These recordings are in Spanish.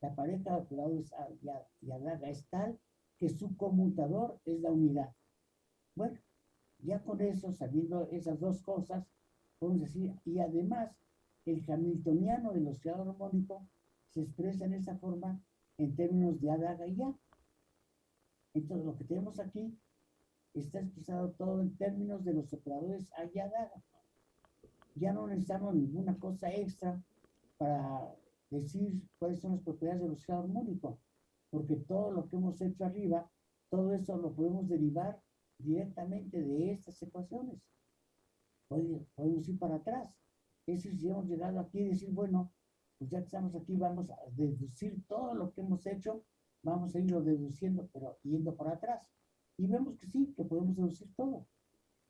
la pareja A y Adaga es tal que su conmutador es la unidad. Bueno, ya con eso, sabiendo esas dos cosas, podemos decir, y además, el hamiltoniano del oscilador armónico se expresa en esa forma en términos de Adaga y A. Entonces, lo que tenemos aquí está expresado todo en términos de los operadores A y Adaga. Ya no necesitamos ninguna cosa extra para decir cuáles son las propiedades del oscilador armónico, porque todo lo que hemos hecho arriba, todo eso lo podemos derivar directamente de estas ecuaciones. Podemos ir para atrás. Es decir, si hemos llegado aquí y decir, bueno, pues ya que estamos aquí, vamos a deducir todo lo que hemos hecho, vamos a irlo deduciendo, pero yendo para atrás. Y vemos que sí, que podemos deducir todo.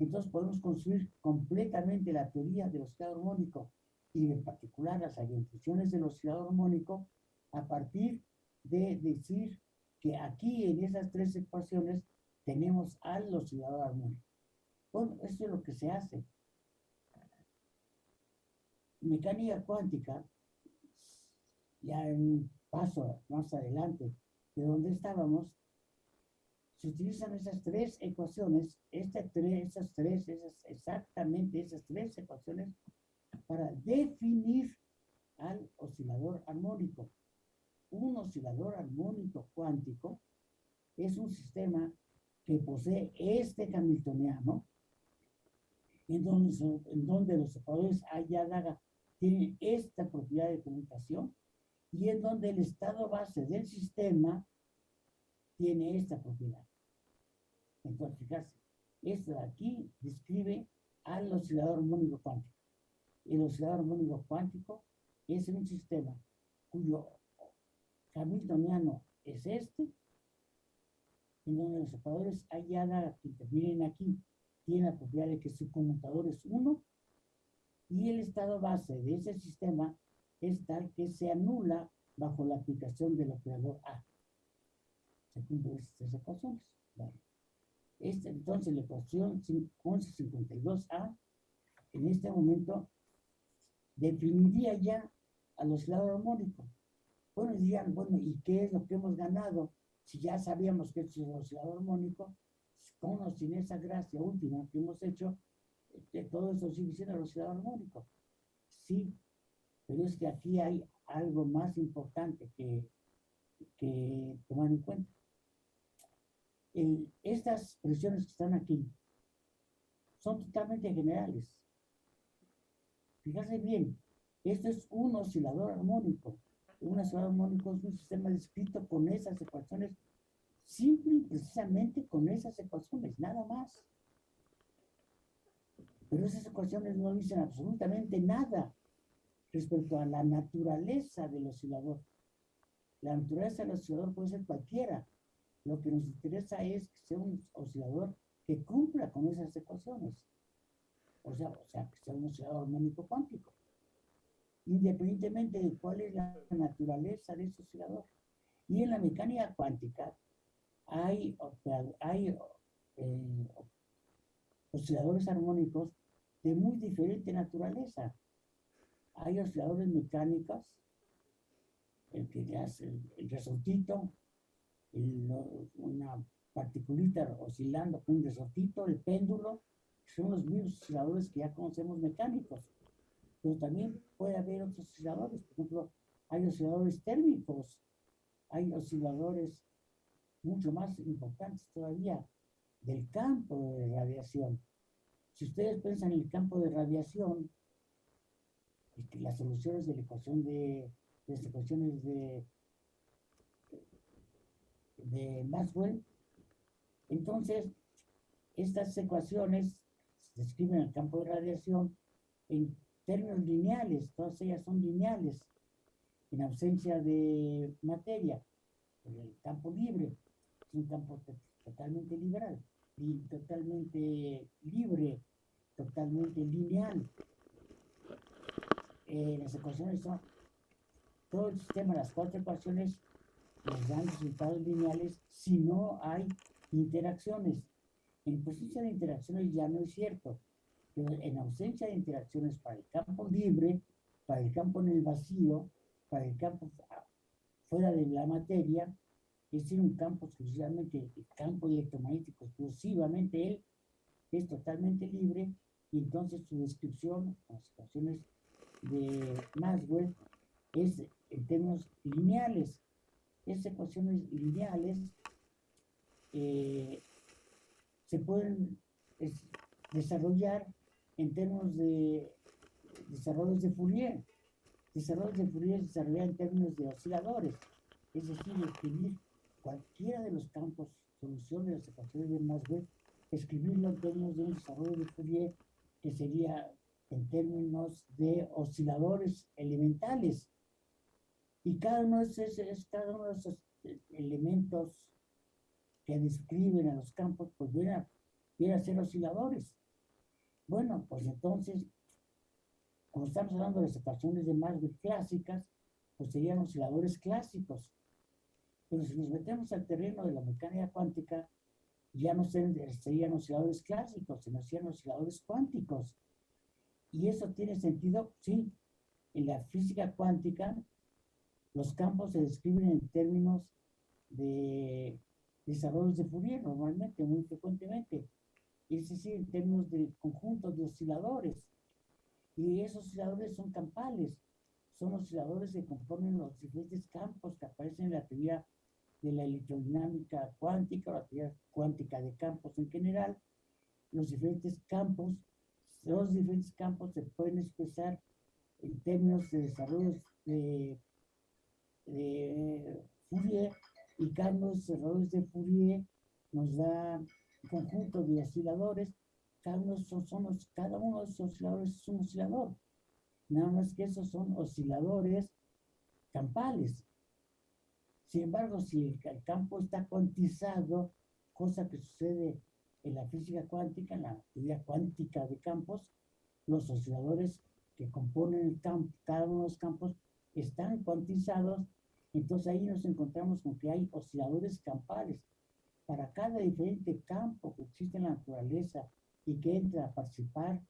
Entonces podemos construir completamente la teoría del oscilador armónico y en particular las orientaciones del oscilador armónico a partir de decir que aquí en esas tres ecuaciones tenemos al oscilador armónico. Bueno, eso es lo que se hace. Mecánica cuántica, ya en paso más adelante de donde estábamos, se utilizan esas tres ecuaciones, este tres, esas tres, esas, exactamente esas tres ecuaciones para definir al oscilador armónico. Un oscilador armónico cuántico es un sistema que posee este hamiltoniano, en donde, en donde los operadores A y tienen esta propiedad de conmutación, y en donde el estado base del sistema tiene esta propiedad. Entonces, fijarse, esto de aquí describe al oscilador armónico cuántico. El oscilador armónico cuántico es un sistema cuyo hamiltoniano es este, en donde los operadores A que intervienen aquí tienen la propiedad de que su conmutador es 1 y el estado base de ese sistema es tal que se anula bajo la aplicación del operador A. Se cumplen estas ecuaciones. Este, entonces, la ecuación 1152A en este momento definiría ya al oscilador armónico. Bueno, dirían, bueno, ¿y qué es lo que hemos ganado? si ya sabíamos que es un oscilador armónico, con o sin esa gracia última que hemos hecho, que todo eso sigue siendo el oscilador armónico. Sí, pero es que aquí hay algo más importante que, que tomar en cuenta. estas presiones que están aquí son totalmente generales. Fíjate bien, esto es un oscilador armónico una ciudad armónico es un sistema descrito con esas ecuaciones, simple y precisamente con esas ecuaciones, nada más. Pero esas ecuaciones no dicen absolutamente nada respecto a la naturaleza del oscilador. La naturaleza del oscilador puede ser cualquiera. Lo que nos interesa es que sea un oscilador que cumpla con esas ecuaciones. O sea, o sea que sea un oscilador armónico cuántico independientemente de cuál es la naturaleza de ese oscilador. Y en la mecánica cuántica hay, hay eh, osciladores armónicos de muy diferente naturaleza. Hay osciladores mecánicos, el que hace el, resortito, una particulita oscilando con un resortito, el péndulo, son los mismos osciladores que ya conocemos mecánicos pero también puede haber otros osciladores. Por ejemplo, hay osciladores térmicos, hay osciladores mucho más importantes todavía del campo de radiación. Si ustedes piensan en el campo de radiación, las soluciones de la ecuación de, de las ecuaciones de, de Maxwell, entonces estas ecuaciones describen el campo de radiación en términos lineales, todas ellas son lineales, en ausencia de materia. El campo libre es un campo totalmente liberal, y totalmente libre, totalmente lineal. Eh, las ecuaciones son, todo el sistema, las cuatro ecuaciones nos dan resultados lineales si no hay interacciones. En presencia de interacciones ya no es cierto en ausencia de interacciones para el campo libre, para el campo en el vacío, para el campo fuera de la materia, es decir, un campo exclusivamente, el campo electromagnético exclusivamente él, es totalmente libre, y entonces su descripción, las ecuaciones de Maxwell, es en términos lineales. Esas ecuaciones lineales eh, se pueden desarrollar en términos de desarrollos de Fourier. Desarrollos de Fourier se desarrollan en términos de osciladores, es decir, escribir cualquiera de los campos, solución de las ecuaciones de Maxwell, escribirlo en términos de un desarrollo de Fourier que sería en términos de osciladores elementales. Y cada uno de esos, cada uno de esos elementos que describen a los campos, pues viene a, ser osciladores. Bueno, pues entonces, como estamos hablando de las ecuaciones de Maxwell clásicas, pues serían osciladores clásicos. Pero si nos metemos al terreno de la mecánica cuántica, ya no serían osciladores clásicos, sino serían osciladores cuánticos. Y eso tiene sentido, sí. En la física cuántica, los campos se describen en términos de desarrollos de Fourier, normalmente, muy frecuentemente. Es decir, en términos de conjuntos de osciladores. Y esos osciladores son campales. Son osciladores que componen los diferentes campos que aparecen en la teoría de la electrodinámica cuántica, la teoría cuántica de campos en general. Los diferentes campos, los diferentes campos se pueden expresar en términos de desarrollos de, de Fourier y cada uno de los Fourier nos da un conjunto de osciladores. Uno, son, son, cada uno de esos osciladores es un oscilador. Nada más que esos son osciladores campales. Sin embargo, si el, campo está cuantizado, cosa que sucede en la física cuántica, en la teoría cuántica de campos, los osciladores que componen el campo, cada uno de los campos, están cuantizados, entonces ahí nos encontramos con que hay osciladores campales. Para cada diferente campo que existe en la naturaleza y que entra a participar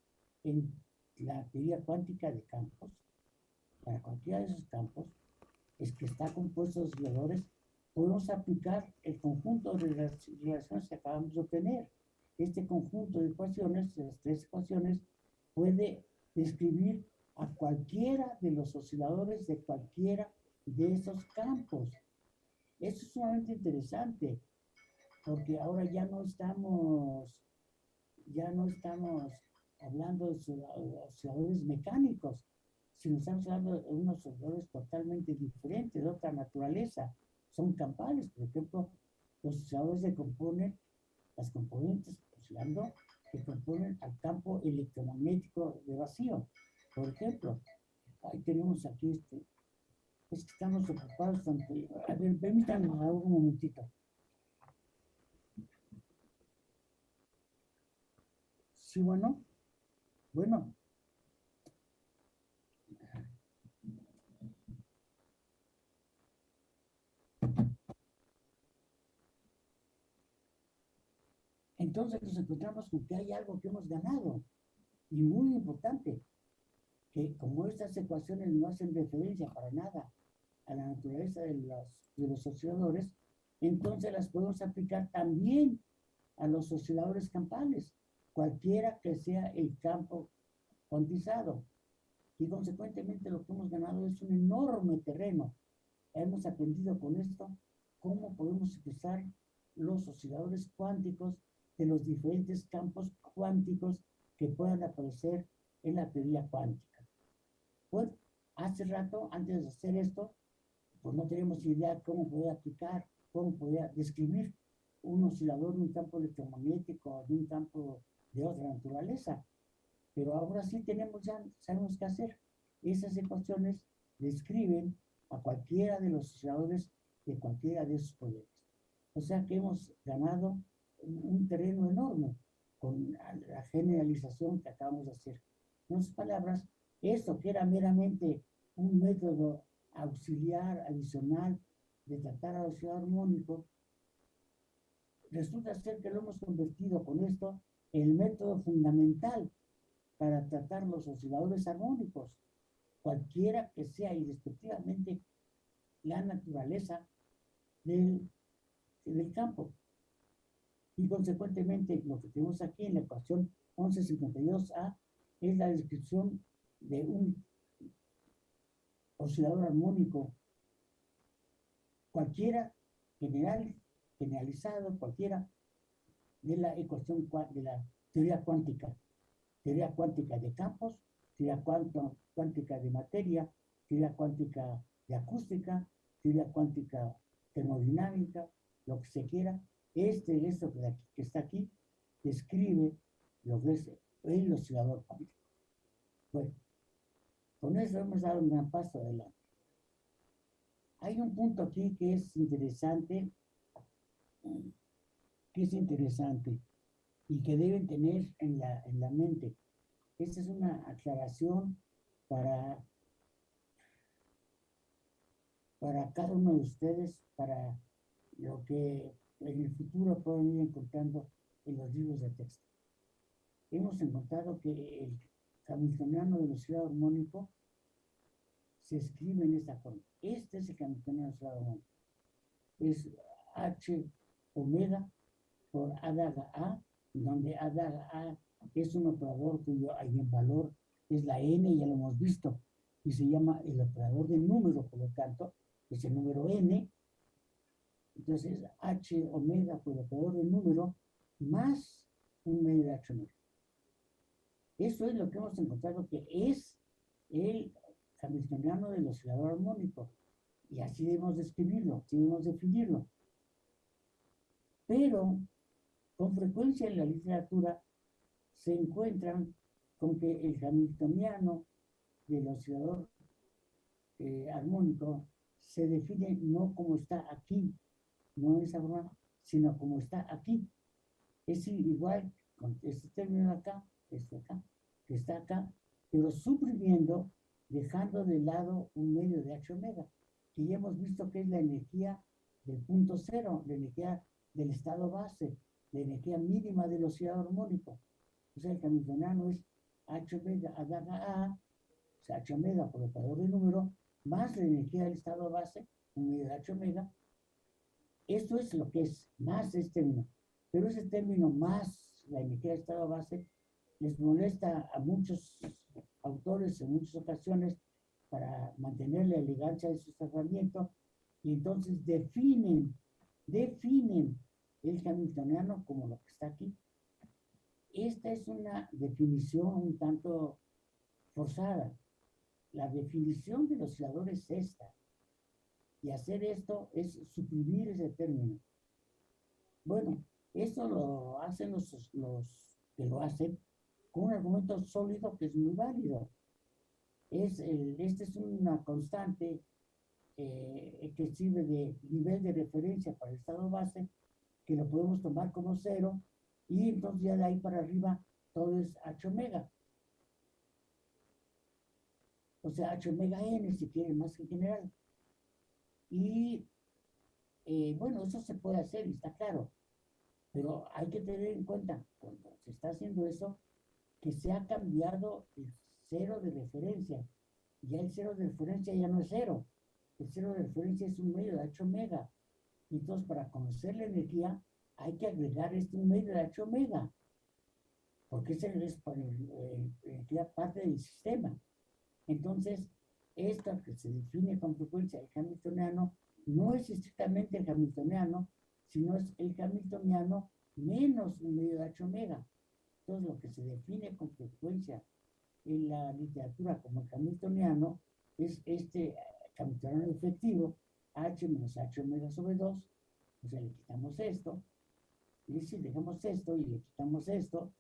en la teoría cuántica de campos, para cualquiera de esos campos, es que está compuesto de osciladores, podemos aplicar el conjunto de relaciones que acabamos de obtener. Este conjunto de ecuaciones, las tres ecuaciones, puede describir a cualquiera de los osciladores de cualquiera de esos campos. Eso es sumamente interesante, porque ahora ya no estamos, ya no estamos hablando de osciladores mecánicos, si nos estamos hablando de unos osciladores totalmente diferentes, de otra naturaleza, son campales, por ejemplo, los osciladores se componen, las componentes oscilando, que componen al campo electromagnético de vacío. Por ejemplo, ahí tenemos aquí este, es que estamos ocupados ante, a ver, permítanme un momentito. Sí, bueno, bueno, entonces nos encontramos con que hay algo que hemos ganado y muy importante, que como estas ecuaciones no hacen referencia para nada a la naturaleza de los, de los osciladores, entonces las podemos aplicar también a los osciladores campales, cualquiera que sea el campo cuantizado. Y consecuentemente lo que hemos ganado es un enorme terreno. Hemos aprendido con esto cómo podemos expresar los osciladores cuánticos de los diferentes campos cuánticos que puedan aparecer en la teoría cuántica. Pues hace rato, antes de hacer esto, pues no tenemos idea cómo poder aplicar, cómo poder describir un oscilador de un campo electromagnético, de un campo de otra naturaleza. Pero ahora sí tenemos ya, sabemos qué hacer. Esas ecuaciones describen a cualquiera de los osciladores de cualquiera de esos poderes. O sea que hemos ganado un terreno enorme con la generalización que acabamos de hacer. En otras palabras, esto que era meramente un método auxiliar, adicional, de tratar al oscilador armónico, resulta ser que lo hemos convertido con esto el método fundamental para tratar los osciladores armónicos, cualquiera que sea, y respectivamente la naturaleza del, del campo. Y consecuentemente, lo que tenemos aquí en la ecuación 1152A es la descripción de un oscilador armónico cualquiera, general, generalizado, cualquiera, de la ecuación de la teoría cuántica, teoría cuántica de campos, teoría cuántica de materia, teoría cuántica de acústica, teoría cuántica termodinámica, lo que se quiera. Este, esto que, está aquí, describe lo que es el oscilador cuántico. Bueno, con eso hemos dado un gran paso adelante. Hay un punto aquí que es interesante, que es interesante y que deben tener en la, en la mente. Esta es una aclaración para, para cada uno de ustedes, para lo que en el futuro pueden ir encontrando en los libros de texto. Hemos encontrado que el hamiltoniano de velocidad armónico se escribe en esta forma. Este es el hamiltoniano de velocidad armónico. Es H omega por A daga A, donde A daga A es un operador cuyo valor es la n, ya lo hemos visto, y se llama el operador de número, por lo tanto, es el número n. Entonces, h omega por el operador de número más un medio de h omega. Eso es lo que hemos encontrado que es el hamiltoniano del oscilador armónico. Y así debemos describirlo, así debemos definirlo. Pero, con frecuencia en la literatura se encuentran con que el hamiltoniano del oscilador eh, armónico se define no como está aquí, no en esa forma, sino como está aquí. Es igual con este término de acá, este acá, que está acá, pero suprimiendo, dejando de lado un medio de H omega, que ya hemos visto que es la energía del punto cero, la energía del estado base, la energía mínima del oscilador armónico. O sea, el hamiltoniano es H omega a A, o sea, H omega por operador de número, más la energía del estado base, un medio de H omega. Esto es lo que es, más este término. Pero ese término más la energía del estado base les molesta a muchos autores en muchas ocasiones para mantener la elegancia de su tratamiento y entonces definen, definen el hamiltoniano como lo que está aquí. Esta es una definición un tanto forzada. La definición del oscilador es esta. Y hacer esto es suprimir ese término. Bueno, esto lo hacen los, los que lo hacen con un argumento sólido que es muy válido. Es este es una constante eh, que sirve de nivel de referencia para el estado base, que lo podemos tomar como cero, y entonces ya de ahí para arriba todo es H omega. O sea, H omega n, si quieren, más que general. Y eh, bueno, eso se puede hacer está claro. Pero hay que tener en cuenta, cuando se está haciendo eso, que se ha cambiado el cero de referencia. Ya el cero de referencia ya no es cero. El cero de referencia es un medio de H omega. Entonces, para conocer la energía, hay que agregar este medio de H omega. Porque esa es parte del sistema. Entonces, esta que se define con frecuencia el hamiltoniano no es estrictamente el hamiltoniano, sino es el hamiltoniano menos un medio de H omega. Entonces, lo que se define con frecuencia en la literatura como hamiltoniano es este hamiltoniano efectivo, H menos H omega sobre 2, o sea, le quitamos esto, y si dejamos esto y le quitamos esto,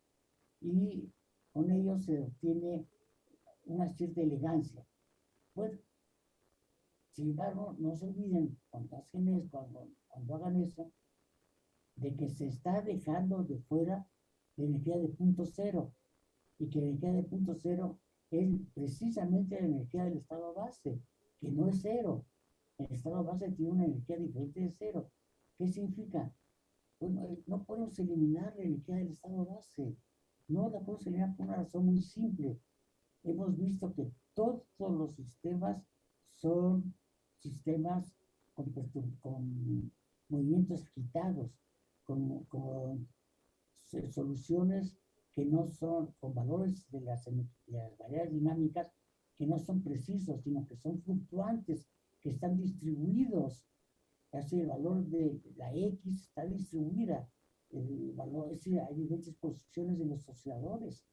y con ello se obtiene una cierta elegancia. Bueno, sin embargo, no se olviden cuando, hacen cuando, cuando hagan eso, de que se está dejando de fuera la energía de punto cero y que la energía de punto cero es precisamente la energía del estado base, que no es cero. El estado base tiene una energía diferente de cero. ¿Qué significa? Bueno, eh, no podemos eliminar la energía del estado base. No la podemos eliminar por una razón muy simple. Hemos visto que todos los sistemas son sistemas con, con movimientos agitados, con, con, soluciones que no son, con valores de las, de las variables dinámicas que no son precisos, sino que son fluctuantes, que están distribuidos. Así el valor de la X está distribuida. El valor, es decir, hay diferentes posiciones de los osciladores.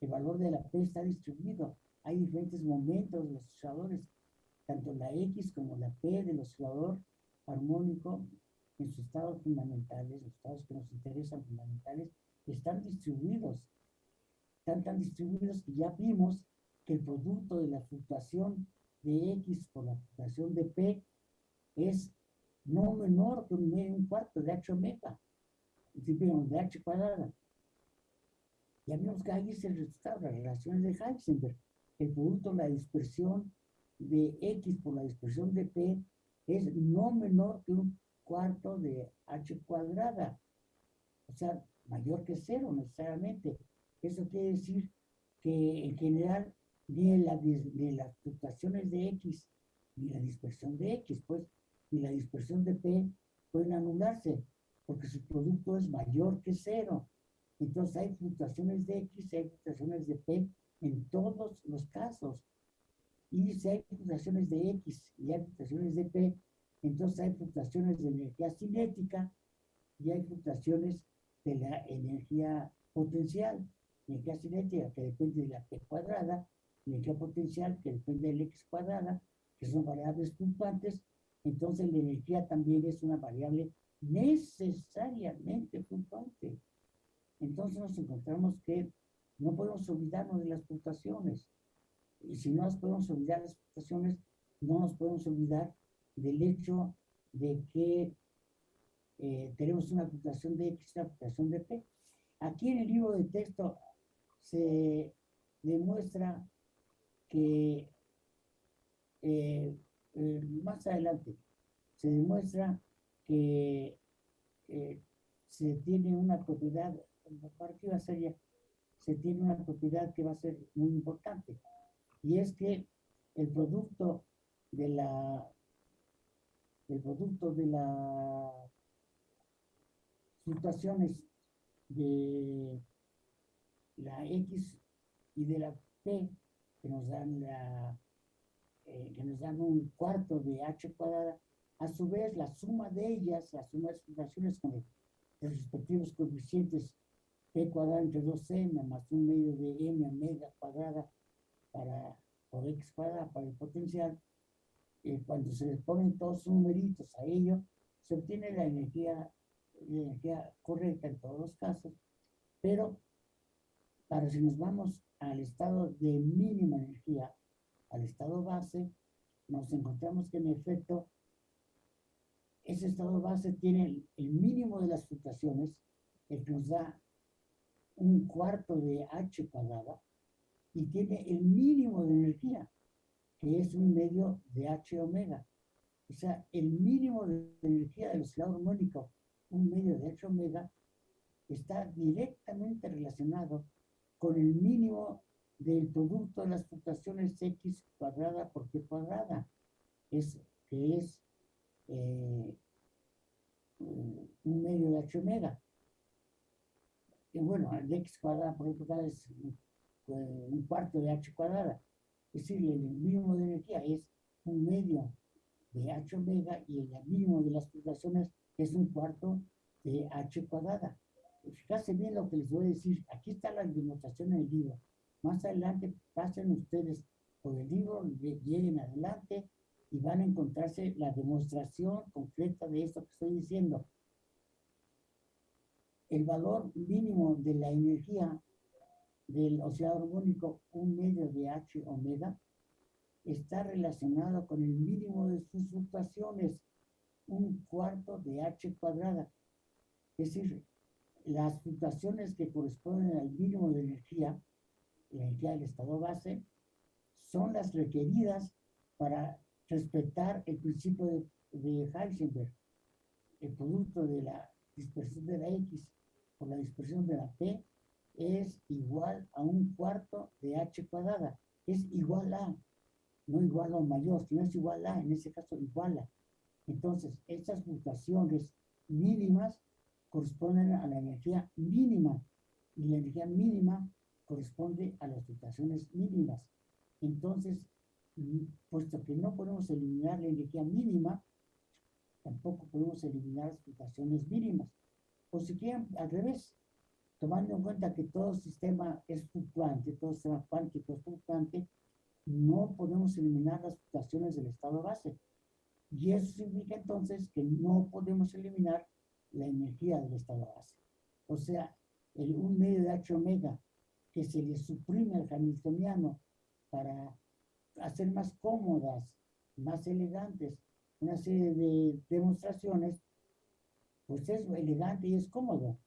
El valor de la P está distribuido. Hay diferentes momentos de los osciladores. Tanto la X como la P del oscilador armónico sus estados fundamentales, los estados que nos interesan fundamentales, están distribuidos. Están tan distribuidos que ya vimos que el producto de la fluctuación de X por la fluctuación de P es no menor que un, cuarto de H omega, de H cuadrada. Ya vimos que ahí se resultado las relaciones de Heisenberg. El producto de la dispersión de X por la dispersión de P es no menor que un cuarto de H cuadrada. O sea, mayor que cero necesariamente. Eso quiere decir que en general ni, la, las fluctuaciones de X, ni la dispersión de X, pues, ni la dispersión de P pueden anularse, porque su producto es mayor que cero. Entonces hay fluctuaciones de X, hay fluctuaciones de P en todos los casos. Y si hay fluctuaciones de X y hay fluctuaciones de P, entonces hay fluctuaciones de energía cinética y hay fluctuaciones de la energía potencial, energía cinética que depende de la P cuadrada energía potencial que depende del x cuadrada, que son variables fluctuantes, entonces la energía también es una variable necesariamente fluctuante. Entonces nos encontramos que no podemos olvidarnos de las fluctuaciones. Y si no nos podemos olvidar las fluctuaciones, no nos podemos olvidar del hecho de que eh, tenemos una fluctuación de X una fluctuación de P. Aquí en el libro de texto se demuestra que eh, eh, más adelante se demuestra que se tiene una propiedad, va a ser se tiene una propiedad que va a ser muy importante, y es que el producto de la el producto de las fluctuaciones de la X y de la P que nos dan la, eh, que nos dan un cuarto de h cuadrada, a su vez la suma de ellas, la suma de fluctuaciones con los respectivos coeficientes p cuadrada entre 2m más un medio de m omega cuadrada para, por x cuadrada para el potencial, eh, cuando se les ponen todos sus numeritos a ello, se obtiene la energía, la energía correcta en todos los casos, pero para si nos vamos al estado de mínima energía, al estado base, nos encontramos que en efecto ese estado base tiene el, mínimo de las fluctuaciones, el que nos da un cuarto de h cuadrada, y tiene el mínimo de energía, que es un medio de h omega. O sea, el mínimo de energía del oscilador armónico, un medio de h omega, está directamente relacionado con el mínimo del producto de las fluctuaciones x cuadrada por p cuadrada, es, que es eh, un medio de h omega. Y bueno, el x cuadrada por p cuadrada es un cuarto de h cuadrada. Es decir, el mínimo de energía es un medio de h omega y el mínimo de las fluctuaciones es un cuarto de h cuadrada. Fíjense bien lo que les voy a decir. Aquí está la demostración en el libro. Más adelante pasen ustedes por el libro, lleguen adelante y van a encontrarse la demostración concreta de esto que estoy diciendo. El valor mínimo de la energía del oscilador armónico, un medio de H omega, está relacionado con el mínimo de sus fluctuaciones, un cuarto de H cuadrada. Es decir, las fluctuaciones que corresponden al mínimo de energía, la energía del estado base, son las requeridas para respetar el principio de, de Heisenberg. El producto de la dispersión de la X por la dispersión de la P es igual a un cuarto de H cuadrada. Es igual a. no igual o mayor, si no es igual a, en ese caso igual a. Entonces, estas fluctuaciones mínimas corresponden a la energía mínima y la energía mínima corresponde a las fluctuaciones mínimas. Entonces, puesto que no podemos eliminar la energía mínima, tampoco podemos eliminar las fluctuaciones mínimas. O si quieren, al revés, tomando en cuenta que todo sistema es fluctuante, todo sistema cuántico es fluctuante, no podemos eliminar las fluctuaciones del estado base. Y eso significa entonces que no podemos eliminar la energía del estado base. O sea, un medio de H omega que se le suprime al hamiltoniano para hacer más cómodas, más elegantes, una serie de demostraciones, pues es elegante y es cómodo,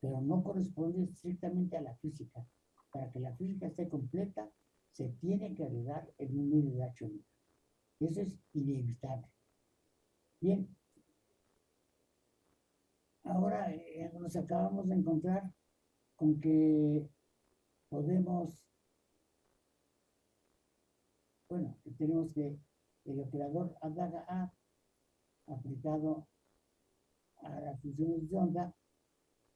pero no corresponde estrictamente a la física. Para que la física esté completa, se tiene que agregar el número de H omega. Eso es inevitable. Bien. Ahora eh, nos acabamos de encontrar con que podemos, bueno, tenemos que el operador adaga A aplicado a las funciones de onda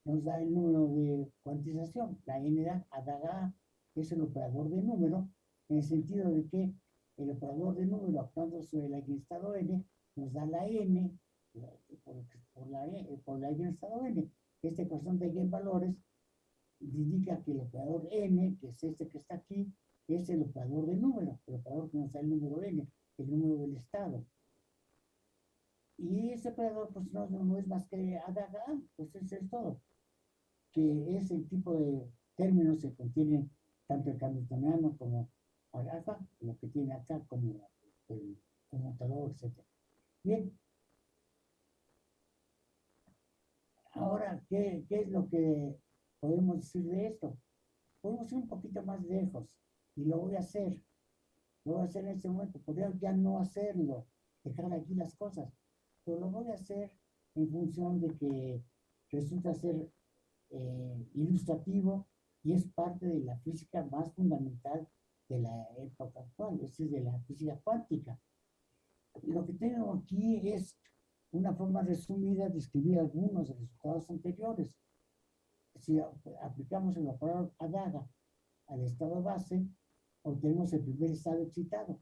nos da el número de cuantización. La n da adaga A es el operador de número, en el sentido de que el operador de número actuando sobre el eigenestado n nos da la n por, la, e, por la eigenestado n. Esta ecuación de eigenvalores indica que el operador n, que es este que está aquí, es el operador de número, el operador que nos da el número n, el número del estado. Y ese operador, pues no, no, es más que adaga, pues eso es todo. Que es el tipo de términos que contienen tanto el hamiltoniano como alfa, lo que tiene acá como el conmutador, etc. Bien. Ahora, ¿qué, ¿qué es lo que podemos decir de esto? Podemos ir un poquito más lejos y lo voy a hacer. Lo voy a hacer en este momento. Podría ya no hacerlo, dejar aquí las cosas, pero lo voy a hacer en función de que resulta ser eh, ilustrativo y es parte de la física más fundamental de la época actual, es decir, de la física cuántica. Lo que tengo aquí es una forma resumida de escribir algunos resultados anteriores. Si aplicamos el operador ADAGA al estado base, obtenemos el primer estado excitado.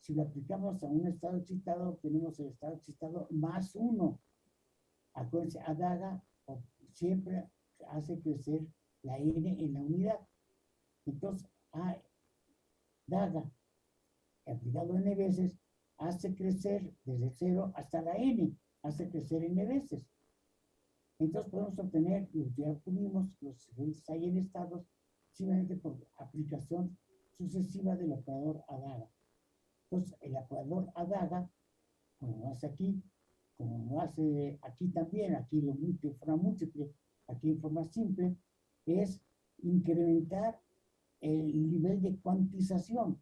Si lo aplicamos a un estado excitado, obtenemos el estado excitado más uno. Acuérdense, ADAGA siempre hace crecer la n en la unidad. Entonces, A, daga, aplicado n veces, hace crecer desde cero hasta la n, hace crecer n veces. Entonces podemos obtener, ya obtuvimos los siguientes hay en estados, simplemente por aplicación sucesiva del operador ADAGA. Entonces, el operador ADAGA, como lo hace aquí, como lo hace aquí también, aquí lo múltiple, forma múltiple, aquí en forma simple, es incrementar el nivel de cuantización,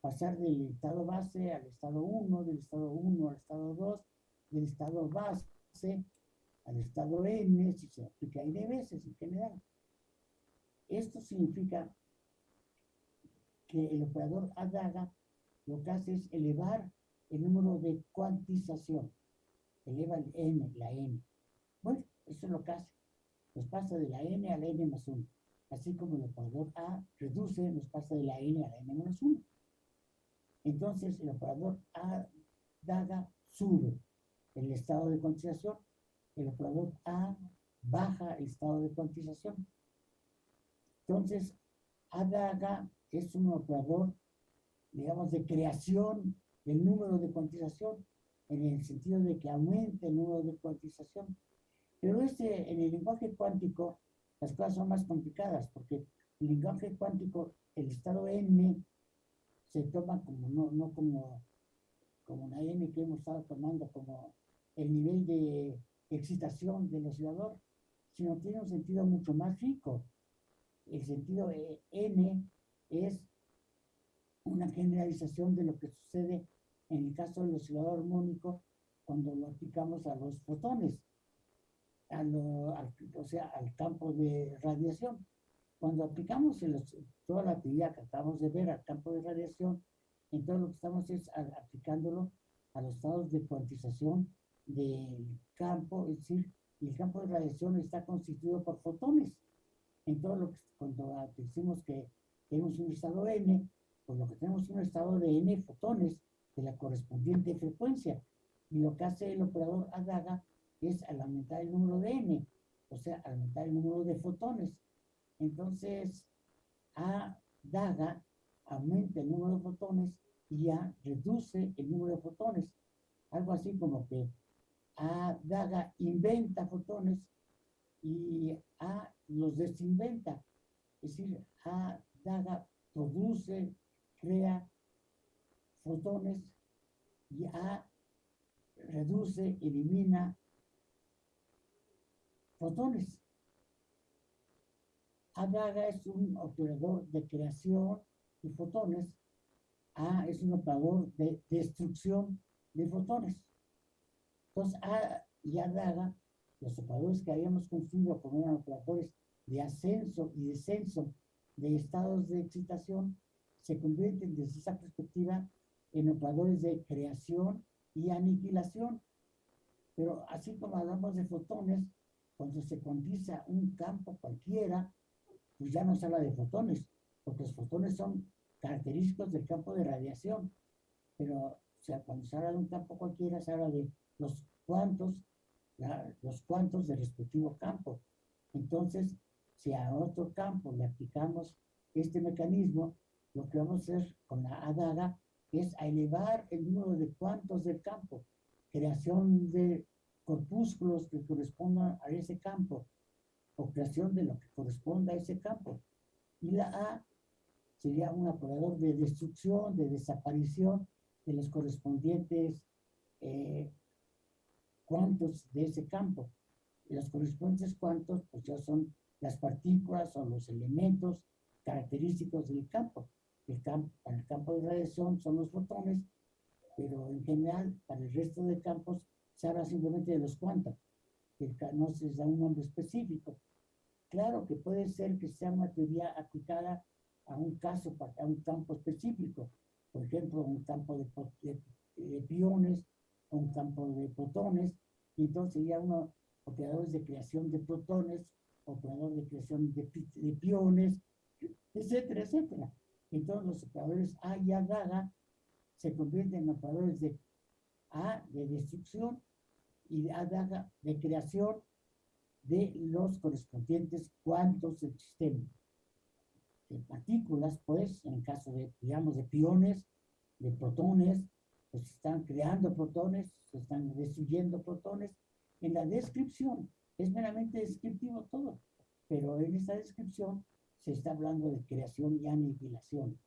pasar del estado base al estado 1, del estado 1 al estado 2, del estado base al estado n, si se aplica n veces en general. Esto significa que el operador ADAGA lo que hace es elevar el número de cuantización, eleva el n, la n. Bueno, eso es lo que hace nos pasa de la n a la n más 1. Así como el operador A reduce, nos pasa de la n a la n menos 1. Entonces, el operador A daga sube el estado de cuantización, el operador A baja el estado de cuantización. Entonces, A daga es un operador, digamos, de creación del número de cuantización, en el sentido de que aumente el número de cuantización. Pero este, en el lenguaje cuántico, las cosas son más complicadas, porque el lenguaje cuántico, el estado n, se toma como, no, no como, como una n que hemos estado tomando como el nivel de excitación del oscilador, sino tiene un sentido mucho más rico. El sentido e, n es una generalización de lo que sucede en el caso del oscilador armónico cuando lo aplicamos a los fotones o sea, al campo de radiación. Cuando aplicamos toda la actividad que acabamos de ver al campo de radiación, Entonces lo que estamos es aplicándolo a los estados de cuantización del campo, es decir, el campo de radiación está constituido por fotones. Entonces, lo que, cuando decimos que tenemos un estado n, pues lo que tenemos es un estado de n fotones de la correspondiente frecuencia. Y lo que hace el operador ADAGA es al aumentar el número de n, o sea, aumentar el número de fotones. Entonces, ADAGA aumenta el número de fotones y A reduce el número de fotones. Algo así como que A Daga inventa fotones y A los desinventa. Es decir, A Daga produce, crea fotones y A reduce, elimina fotones. A Daga es un operador de creación de fotones. A es un operador de destrucción de fotones. Entonces, A y A Daga, los operadores que habíamos construido como eran operadores de ascenso y descenso de estados de excitación, se convierten desde esa perspectiva en operadores de creación y aniquilación. Pero así como hablamos de fotones, cuando se cuantiza un campo cualquiera, pues ya no se habla de fotones, porque los fotones son característicos del campo de radiación. Pero, o sea, cuando se habla de un campo cualquiera, se habla de los cuantos, los cuantos del respectivo campo. Entonces, si a otro campo le aplicamos este mecanismo, lo que vamos a hacer con la adaga es a elevar el número de cuantos del campo, creación de corpúsculos que correspondan a ese campo, o creación de lo que corresponda a ese campo. Y la A sería un operador de destrucción, de desaparición de los correspondientes eh, cuantos de ese campo. Y los correspondientes cuantos, pues ya son las partículas o los elementos característicos del campo. El campo, para el campo de radiación son los fotones, pero en general para el resto de campos se habla simplemente de los cuantos, que no se da un nombre específico. Claro que puede ser que sea una teoría aplicada a un caso, a un campo específico, por ejemplo, un campo de, de, piones, un campo de protones, y entonces ya uno, operadores de creación de protones, operadores de creación de, de piones, etcétera, etcétera. Entonces los operadores A y A se convierten en operadores de A de destrucción y de A daga de creación de los correspondientes cuantos del sistema. De partículas, pues, en el caso de, digamos, de piones, de protones, pues están creando protones, se están destruyendo protones. En la descripción, es meramente descriptivo todo, pero en esta descripción se está hablando de creación y aniquilación.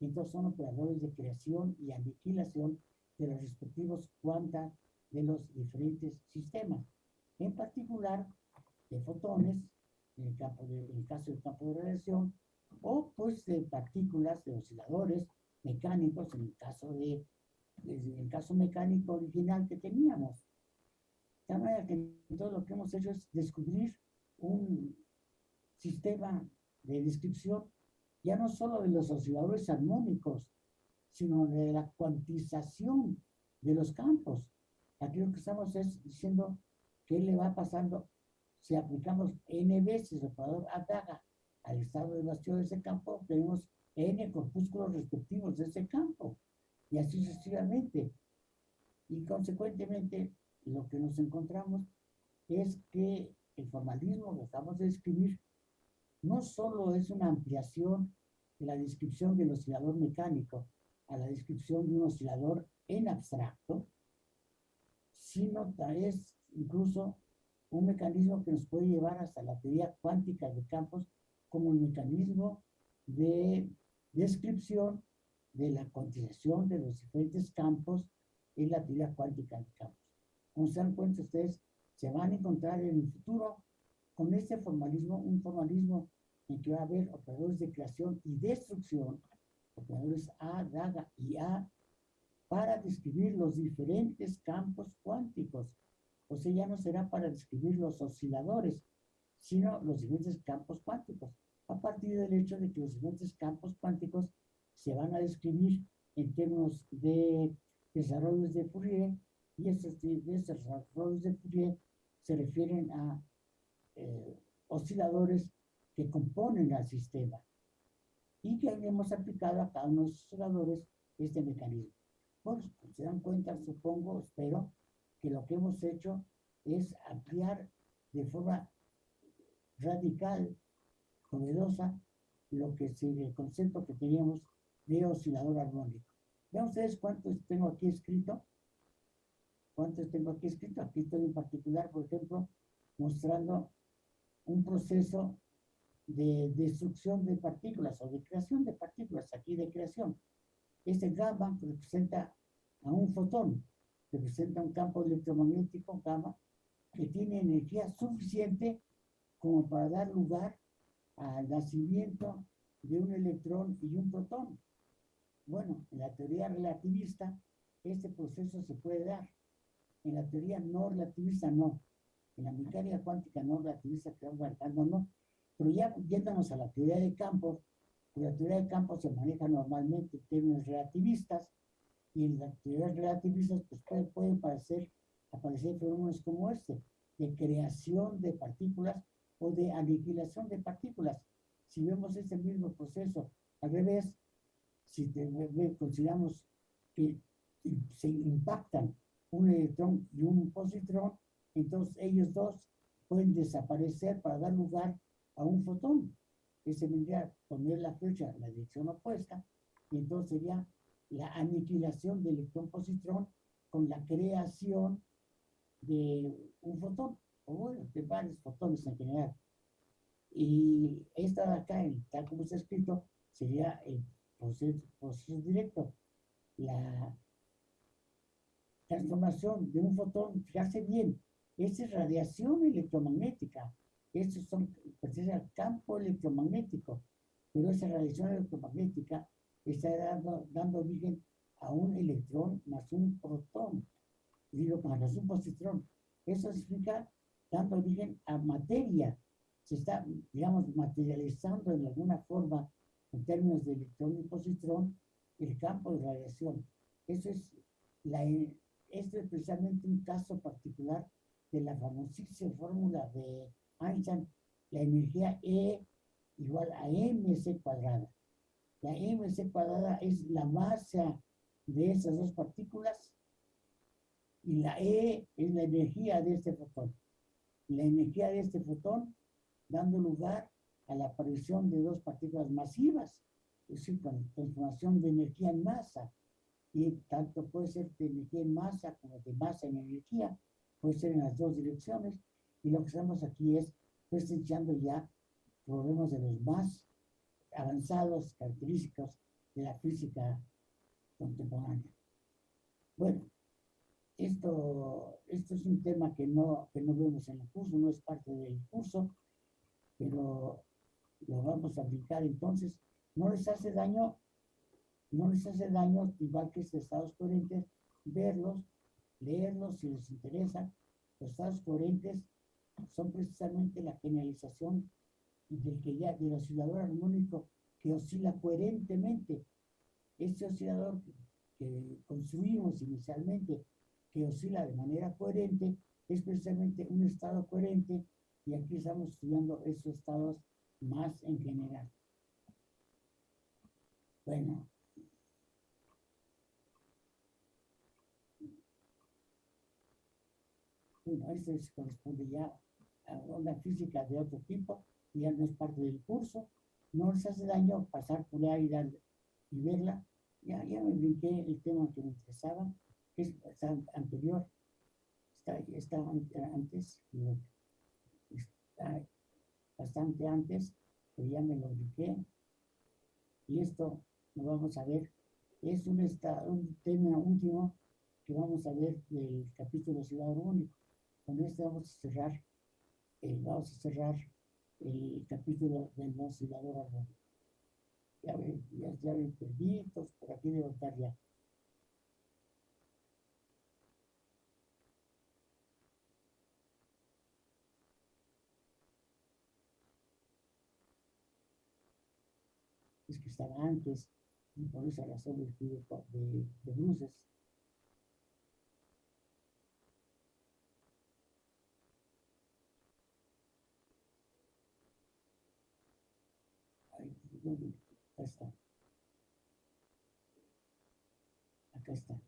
Entonces son operadores de creación y aniquilación de los respectivos cuantas de los diferentes sistemas. En particular, de fotones, en el, campo de, en el caso del campo de radiación, o pues de partículas, de osciladores mecánicos, en el caso de, en el caso mecánico original que teníamos. De manera que todo lo que hemos hecho es descubrir un sistema de descripción ya no solo de los osciladores armónicos, sino de la cuantización de los campos. Aquí lo que estamos es diciendo qué le va pasando si aplicamos n veces el operador ADAGA al estado de vacío de ese campo, tenemos n corpúsculos respectivos de ese campo, y así sucesivamente. Y consecuentemente, lo que nos encontramos es que el formalismo que acabamos de describir no solo es una ampliación de la descripción del oscilador mecánico a la descripción de un oscilador en abstracto, sino es incluso un mecanismo que nos puede llevar hasta la teoría cuántica de campos como un mecanismo de descripción de la cuantización de los diferentes campos en la teoría cuántica de campos. Como se dan cuenta ustedes, se van a encontrar en el futuro con este formalismo, un formalismo en que va a haber operadores de creación y destrucción, operadores A, DAGA y A, para describir los diferentes campos cuánticos. O sea, ya no será para describir los osciladores, sino los diferentes campos cuánticos, a partir del hecho de que los diferentes campos cuánticos se van a describir en términos de desarrollos de Fourier, y esos, desarrollos de Fourier se refieren a eh, osciladores que componen al sistema y que hemos aplicado a cada uno de los osciladores este mecanismo. Pues, se dan cuenta, supongo, espero, que lo que hemos hecho es ampliar de forma radical, novedosa, lo que es el concepto que teníamos de oscilador armónico. Vean ustedes cuántos tengo aquí escrito. ¿Cuántos tengo aquí escrito? Aquí estoy en particular, por ejemplo, mostrando un proceso de destrucción de partículas o de creación de partículas, aquí de creación. Este gamma representa a un fotón, representa un campo electromagnético gamma que tiene energía suficiente como para dar lugar al nacimiento de un electrón y un protón. Bueno, en la teoría relativista este proceso se puede dar. En la teoría no relativista no. En la mecánica cuántica no relativista que marcando no. Pero ya yéndonos a la teoría de campos, la teoría de campos se maneja normalmente en términos relativistas y en las teorías relativistas pues pueden, pueden aparecer, aparecer fenómenos como este, de creación de partículas o de aniquilación de partículas. Si vemos este mismo proceso al revés, si consideramos que se impactan un electrón y un positrón, entonces ellos dos pueden desaparecer para dar lugar a un fotón. Ese vendría a poner la flecha en la dirección opuesta y entonces sería la aniquilación del electrón-positrón con la creación de un fotón, o bueno, de varios fotones en general. Y esta de acá, tal como está escrito, sería el proceso, directo. La transformación de un fotón, fíjate bien, es radiación electromagnética. Estos son, pertenece al campo electromagnético, pero esa radiación electromagnética está dando, dando origen a un electrón más un protón, digo, más un positrón. Eso significa dando origen a materia. Se está, digamos, materializando en alguna forma en términos de electrón y positrón, el campo de radiación. Eso es, la, esto es precisamente un caso particular de la famosísima fórmula de Einstein, la energía E igual a mc cuadrada. La mc cuadrada es la masa de esas dos partículas y la E es la energía de este fotón. La energía de este fotón dando lugar a la aparición de dos partículas masivas, es decir, con transformación de energía en masa. Y tanto puede ser de energía en masa como de masa en energía, puede ser en las dos direcciones. Y lo que estamos aquí es presentando ya problemas de los más avanzados, característicos de la física contemporánea. Bueno, esto, esto es un tema que no, que no vemos en el curso, no es parte del curso, pero lo vamos a aplicar entonces. No les hace daño, no les hace daño, igual que estos estados coherentes, verlos, leerlos si les interesa. Los estados coherentes son precisamente la generalización del que ya, del oscilador armónico que oscila coherentemente. Este oscilador que construimos inicialmente, que oscila de manera coherente, es precisamente un estado coherente y aquí estamos estudiando esos estados más en general. Bueno. Bueno, esto corresponde ya a una física de otro tipo, y ya no es parte del curso. No les hace daño pasar por ahí y, verla. Ya, ya me brinqué el tema que me interesaba, que es está anterior, está, está antes, está bastante antes, pero ya me lo ubiqué. Y esto lo vamos a ver. Es un, un tema último que vamos a ver del capítulo Ciudad Único. Con este vamos a cerrar, vamos a cerrar el capítulo del oscilador Ya, ya, ya me perdí, por aquí estar ya. que estaba antes, Y por esa razón el de, de bruces. Ahí, está. Acá está.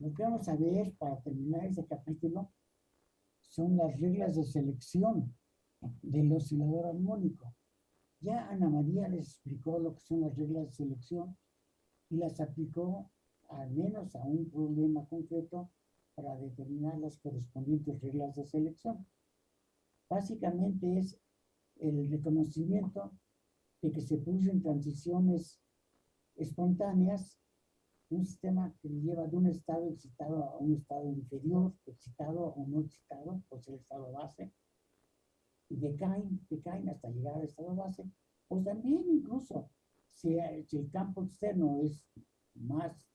Lo que vamos a ver para terminar este capítulo son las reglas de selección del oscilador armónico. Ya Ana María les explicó lo que son las reglas de selección y las aplicó al menos a un problema concreto para determinar las correspondientes reglas de selección. Básicamente es el reconocimiento de que se producen transiciones espontáneas un sistema que lleva de un estado excitado a un estado inferior, excitado o no excitado, pues el estado base, y decaen, decaen hasta llegar al estado base, pues también incluso si, el campo externo es más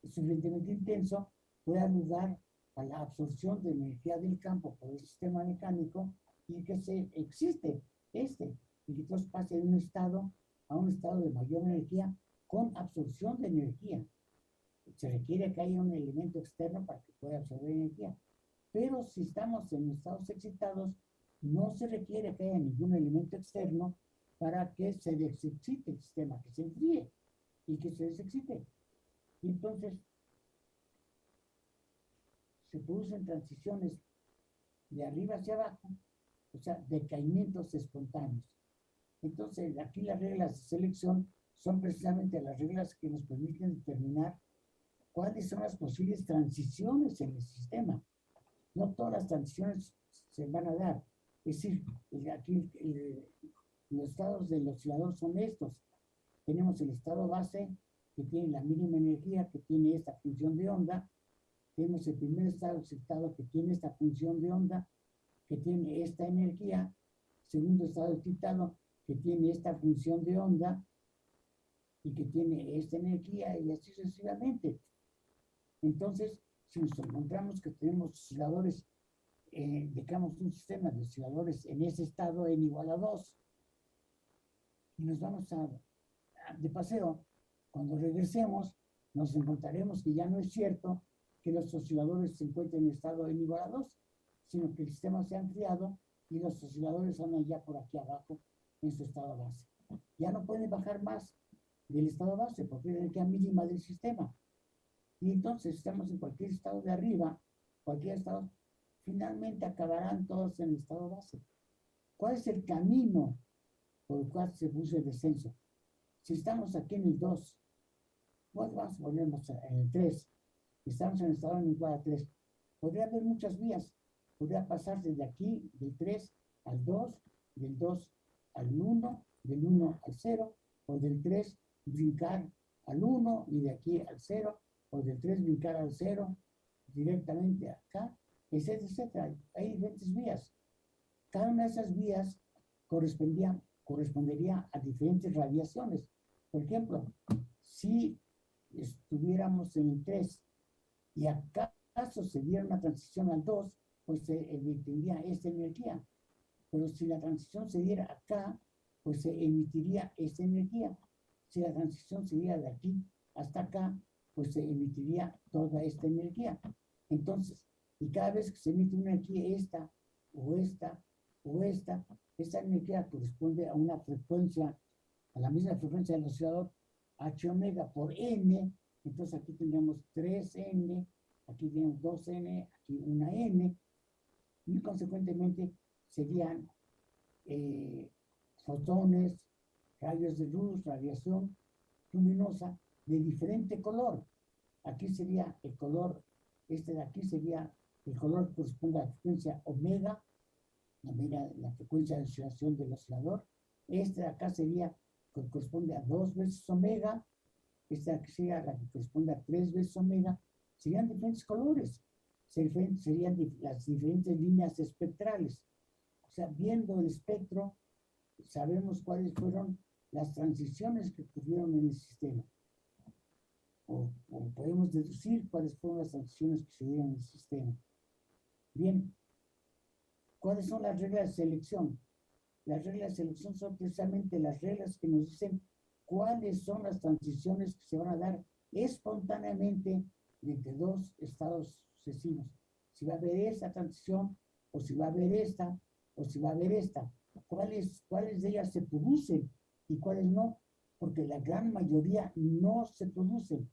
suficientemente intenso, puede ayudar a la absorción de energía del campo por el sistema mecánico y que se existe este, y que entonces pase de un estado a un estado de mayor energía con absorción de energía se requiere que haya un elemento externo para que pueda absorber energía. Pero si estamos en estados excitados, no se requiere que haya ningún elemento externo para que se desexcite el sistema, que se enfríe y que se desexcite. Entonces se producen transiciones de arriba hacia abajo, o sea, decaimientos espontáneos. Entonces, aquí las reglas de selección son precisamente las reglas que nos permiten determinar cuáles son las posibles transiciones en el sistema. No todas las transiciones se van a dar. Es decir, aquí los estados del oscilador son estos. Tenemos el estado base, que tiene la mínima energía, que tiene esta función de onda. Tenemos el primer estado excitado, que tiene esta función de onda, que tiene esta energía. Segundo estado excitado, que tiene esta función de onda y que tiene esta energía y así sucesivamente. Entonces, si nos encontramos que tenemos osciladores, eh, digamos un sistema de osciladores en ese estado n igual a 2, y nos vamos a, de paseo, cuando regresemos, nos encontraremos que ya no es cierto que los osciladores se encuentren en estado n igual a 2, sino que el sistema se ha enfriado y los osciladores andan ya por aquí abajo en su estado base. Ya no pueden bajar más del estado base porque es la energía mínima del sistema. Y entonces estamos en cualquier estado de arriba, cualquier estado, finalmente acabarán todos en el estado base. ¿Cuál es el camino por el cual se puso el descenso? Si estamos aquí en el 2, pues vamos a ponernos en el 3, estamos en el estado en igual a 3, podría haber muchas vías. Podría pasar desde aquí, del 3 al 2, del 2 al 1, del 1 al 0, o del 3 brincar al 1 y de aquí al 0, o del 3 brincar al 0 directamente acá, etcétera, etcétera. Hay diferentes vías. Cada una de esas vías correspondía, correspondería a diferentes radiaciones. Por ejemplo, si estuviéramos en el 3 y acaso se diera una transición al 2, pues se emitiría esta energía. Pero si la transición se diera acá, pues se emitiría esta energía. Si la transición se diera de aquí hasta acá, pues se emitiría toda esta energía. Entonces, y cada vez que se emite una energía, esta o esta o esta, esta energía corresponde a una frecuencia, a la misma frecuencia del oscilador H omega por N, entonces aquí tendríamos 3N, aquí tenemos 2N, aquí una N, y consecuentemente serían eh, fotones, rayos de luz, radiación luminosa, de diferente color. Aquí sería el color, este de aquí sería el color que corresponde a la frecuencia omega, omega la frecuencia de oscilación del oscilador. Este de acá sería, que corresponde a dos veces omega, de aquí sería la que corresponde a tres veces omega, serían diferentes colores, serían las diferentes líneas espectrales. O sea, viendo el espectro, sabemos cuáles fueron las transiciones que ocurrieron en el sistema o, podemos deducir cuáles fueron las sanciones que se dieron en el sistema. Bien, ¿cuáles son las reglas de selección? las reglas de selección son precisamente las reglas que nos dicen cuáles son las transiciones que se van a dar espontáneamente entre dos estados Si va a haber esta transición, o si va a haber esta, o si va a haber esta. ¿Cuáles, cuáles de ellas se producen y cuáles no? Porque la gran mayoría no se producen.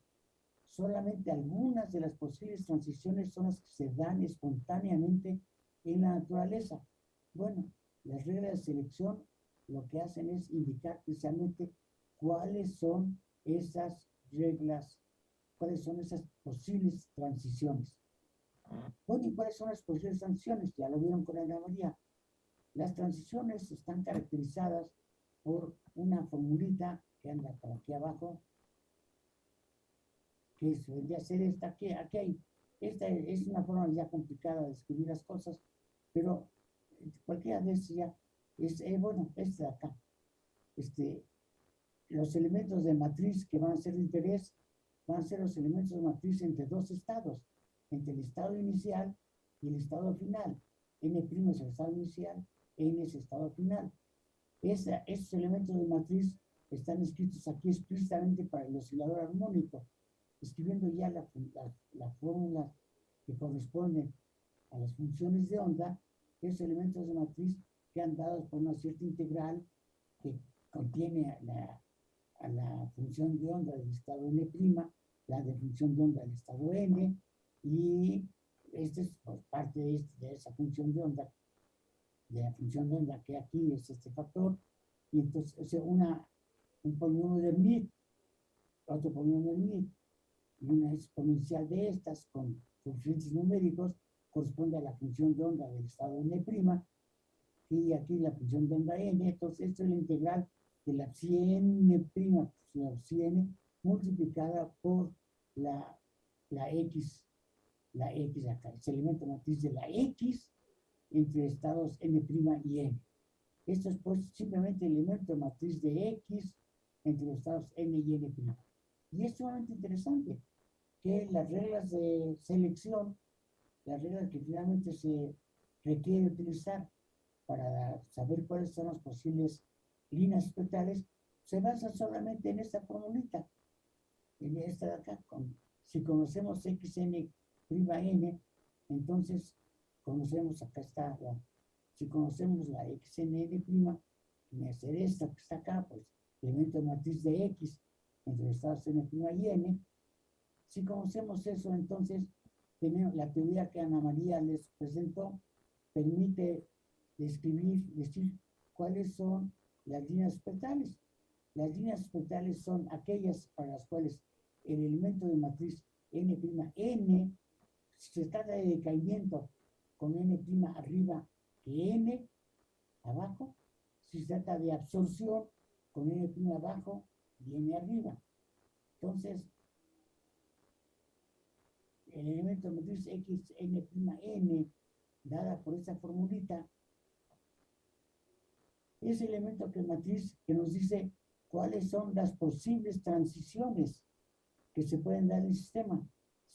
Solamente algunas de las posibles transiciones son las que se dan espontáneamente en la naturaleza. Bueno, las reglas de selección lo que hacen es indicar precisamente cuáles son esas reglas, cuáles son esas posibles transiciones. ¿Y cuáles son las posibles transiciones? Ya lo vieron con Ana María. Las transiciones están caracterizadas por una formulita que anda por aquí abajo, que es, vendría a ser esta, aquí, aquí hay, esta es una forma ya complicada de escribir las cosas, pero cualquiera de esas ya es, eh, bueno, este de acá, este, los elementos de matriz que van a ser de interés van a ser los elementos de matriz entre dos estados, entre el estado inicial y el estado final. N' es el estado inicial, N es el estado final. Esa, esos elementos de matriz están escritos aquí explícitamente para el oscilador armónico, escribiendo ya la, la, la fórmula que corresponde a las funciones de onda, esos elementos de matriz que han dado por una cierta integral que contiene la, a la función de onda del estado n', la de función de onda del estado n, y este es pues, parte de, este, de, esa función de onda, de la función de onda que aquí es este factor, y entonces sea, una, un polinomio de Mid, otro polinomio de Mid, y una exponencial de estas con coeficientes numéricos corresponde a la función de onda del estado n', y aquí la función de onda n, entonces esto es la integral de la psi n', la psi n multiplicada por la, la x, la x acá, es el elemento matriz de la x entre estados n' y n. Esto es pues simplemente el elemento matriz de x entre los estados n y n'. Y es sumamente interesante que las reglas de selección, las reglas que finalmente se requiere utilizar para saber cuáles son las posibles líneas espectrales, se basan solamente en esta formulita, en esta de acá. Con, si conocemos xn prima n, entonces conocemos, acá está, si conocemos la xn prima, a ser esta que está acá, pues elemento matriz de x entre los estados n' y n. Si conocemos eso, entonces la teoría que Ana María les presentó, permite describir, decir cuáles son las líneas espectrales. Las líneas espectrales son aquellas para las cuales el elemento de matriz n', n, se trata de decaimiento con n' arriba que n abajo, si se trata de absorción con n' abajo y n arriba. Entonces, el elemento matriz x n', n, dada por esta formulita, ese elemento que matriz que nos dice cuáles son las posibles transiciones que se pueden dar en el sistema.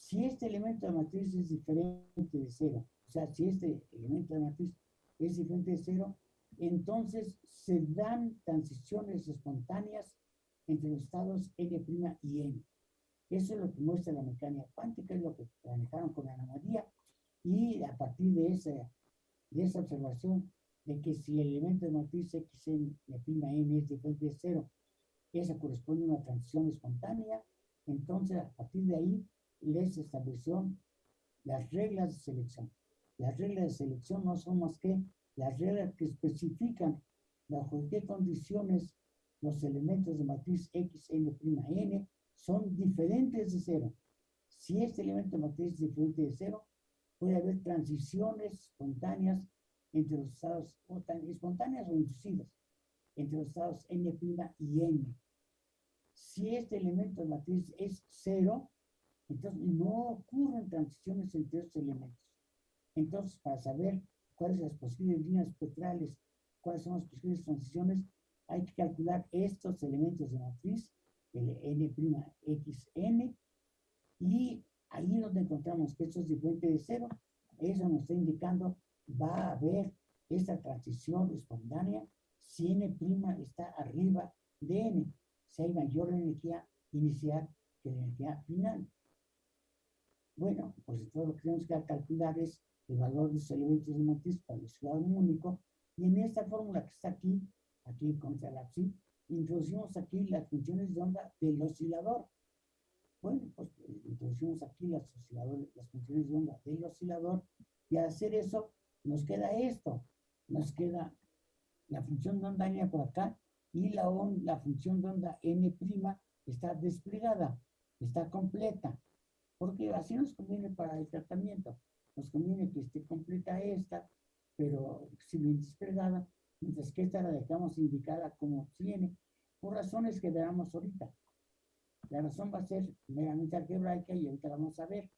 Si este elemento de matriz es diferente de cero, o sea, si este elemento de matriz es diferente de cero, entonces se dan transiciones espontáneas entre los estados n' y n. Eso es lo que muestra la mecánica cuántica, es lo que manejaron con Ana María, y a partir de esa, de esa observación de que si el elemento de matriz x n es diferente de cero, esa corresponde a una transición espontánea, entonces a partir de ahí les estableció las reglas de selección. Las reglas de selección no son más que las reglas que especifican bajo qué condiciones los elementos de matriz x, n', n son diferentes de cero. Si este elemento de matriz es diferente de cero, puede haber transiciones espontáneas entre los estados espontáneas o inducidas, entre los estados n' y n. Si este elemento de matriz es cero, entonces no ocurren transiciones entre estos elementos. Entonces, para saber cuáles son las posibles líneas espectrales, cuáles son las posibles transiciones, hay que calcular estos elementos de matriz, el n', y ahí donde encontramos que esto es diferente de cero, eso nos está indicando va a haber esta transición espontánea si n' está arriba de n, si hay mayor energía inicial que la energía final. Bueno, pues todo lo que tenemos que calcular es el valor de los elementos de matriz para el oscilador único, y en esta fórmula que está aquí, aquí contra la psi, introducimos aquí las funciones de onda del oscilador. Bueno, pues introducimos aquí las, las funciones de onda del oscilador, y al hacer eso, nos queda esto, nos queda la función de onda n por acá, y la, la función de onda n' está desplegada, está completa, porque así nos conviene para el tratamiento. Nos conviene que esté completa esta, pero sin desplegada, mientras que esta la dejamos indicada como tiene, por razones que veamos ahorita. La razón va a ser meramente algebraica y ahorita la vamos a ver.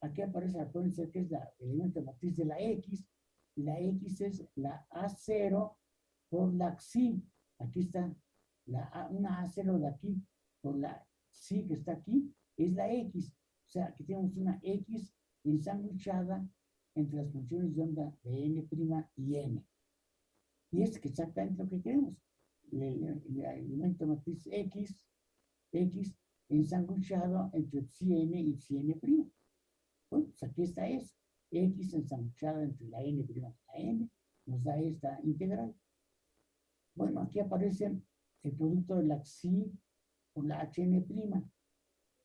Aquí aparece, acuérdense que es la elemento matriz de la X, la X es la A0 por la Xi. Aquí está la una A0 de aquí por la Xi que está aquí, es la X. Sea, aquí tenemos una X ensanguchada entre las funciones de onda de n' y n. Y es exactamente lo que queremos. El, elemento matriz X, X ensanguchado entre n y n'. Bueno, pues aquí está eso. X ensanguchada entre la n' y la n nos da esta integral. Bueno, aquí aparece el producto de la xi con la hn',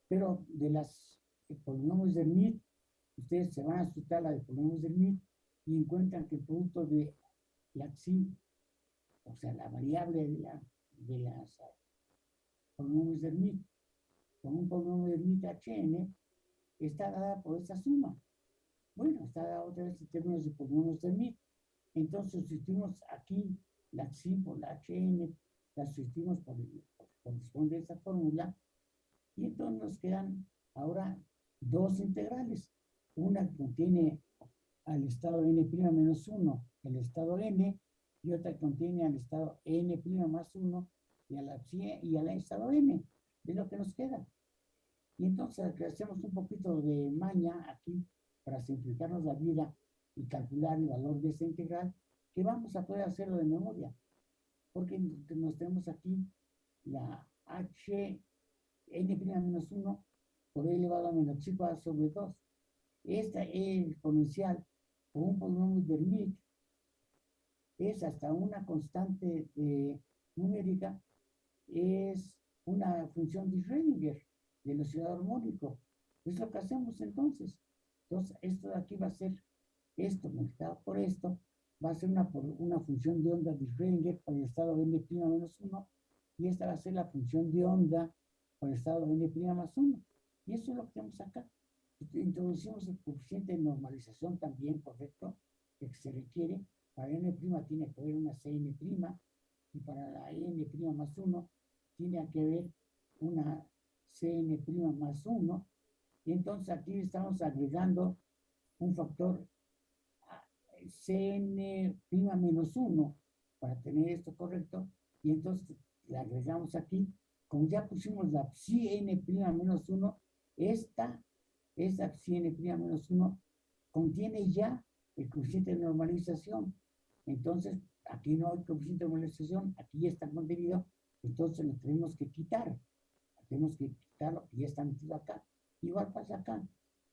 pero de las polinomios del MIT ustedes se van a asustar la de polinomios del MIT y encuentran que el producto de la xi, o sea, la variable de, la, de las polinomios del MIT, con un polinomio del MIT hn, está dada por esta suma. Bueno, está dada otra vez en términos de polinomios del MIT. Entonces, sustituimos aquí la xi por la hn, la sustituimos por, por corresponde a esa fórmula, y entonces nos quedan ahora dos integrales una contiene al estado n' menos 1, el estado n, y otra contiene al estado n' más 1 y, a la, y al estado n. Es lo que nos queda. Y entonces hacemos un poquito de maña aquí para simplificarnos la vida y calcular el valor de esta integral, que vamos a poder hacerlo de memoria. Porque nos tenemos aquí la h n' menos 1 por e elevado a menos chi sobre 2 esta exponencial o un polinomio de Lich es hasta una constante eh, numérica, es una función de Schrödinger, del oscilador armónico. Es lo que hacemos entonces. Entonces, esto de aquí va a ser esto multiplicado por esto, va a ser una, una función de onda de Schrödinger para el estado n' menos 1, y esta va a ser la función de onda para el estado n' más 1. Y eso es lo que tenemos acá. Introducimos el coeficiente de normalización también, correcto, que se requiere. Para n' tiene que haber una cn' y para la n' más 1 tiene que haber una cn' más 1. Y entonces aquí estamos agregando un factor cn' menos 1 para tener esto correcto. Y entonces le agregamos aquí, como ya pusimos la cn' menos 1, esta esa psi n' menos 1 contiene ya el coeficiente de normalización. Entonces, aquí no hay coeficiente de normalización, aquí ya está contenido, entonces lo tenemos que quitar. Tenemos que quitarlo, ya está metido acá. Igual pasa acá.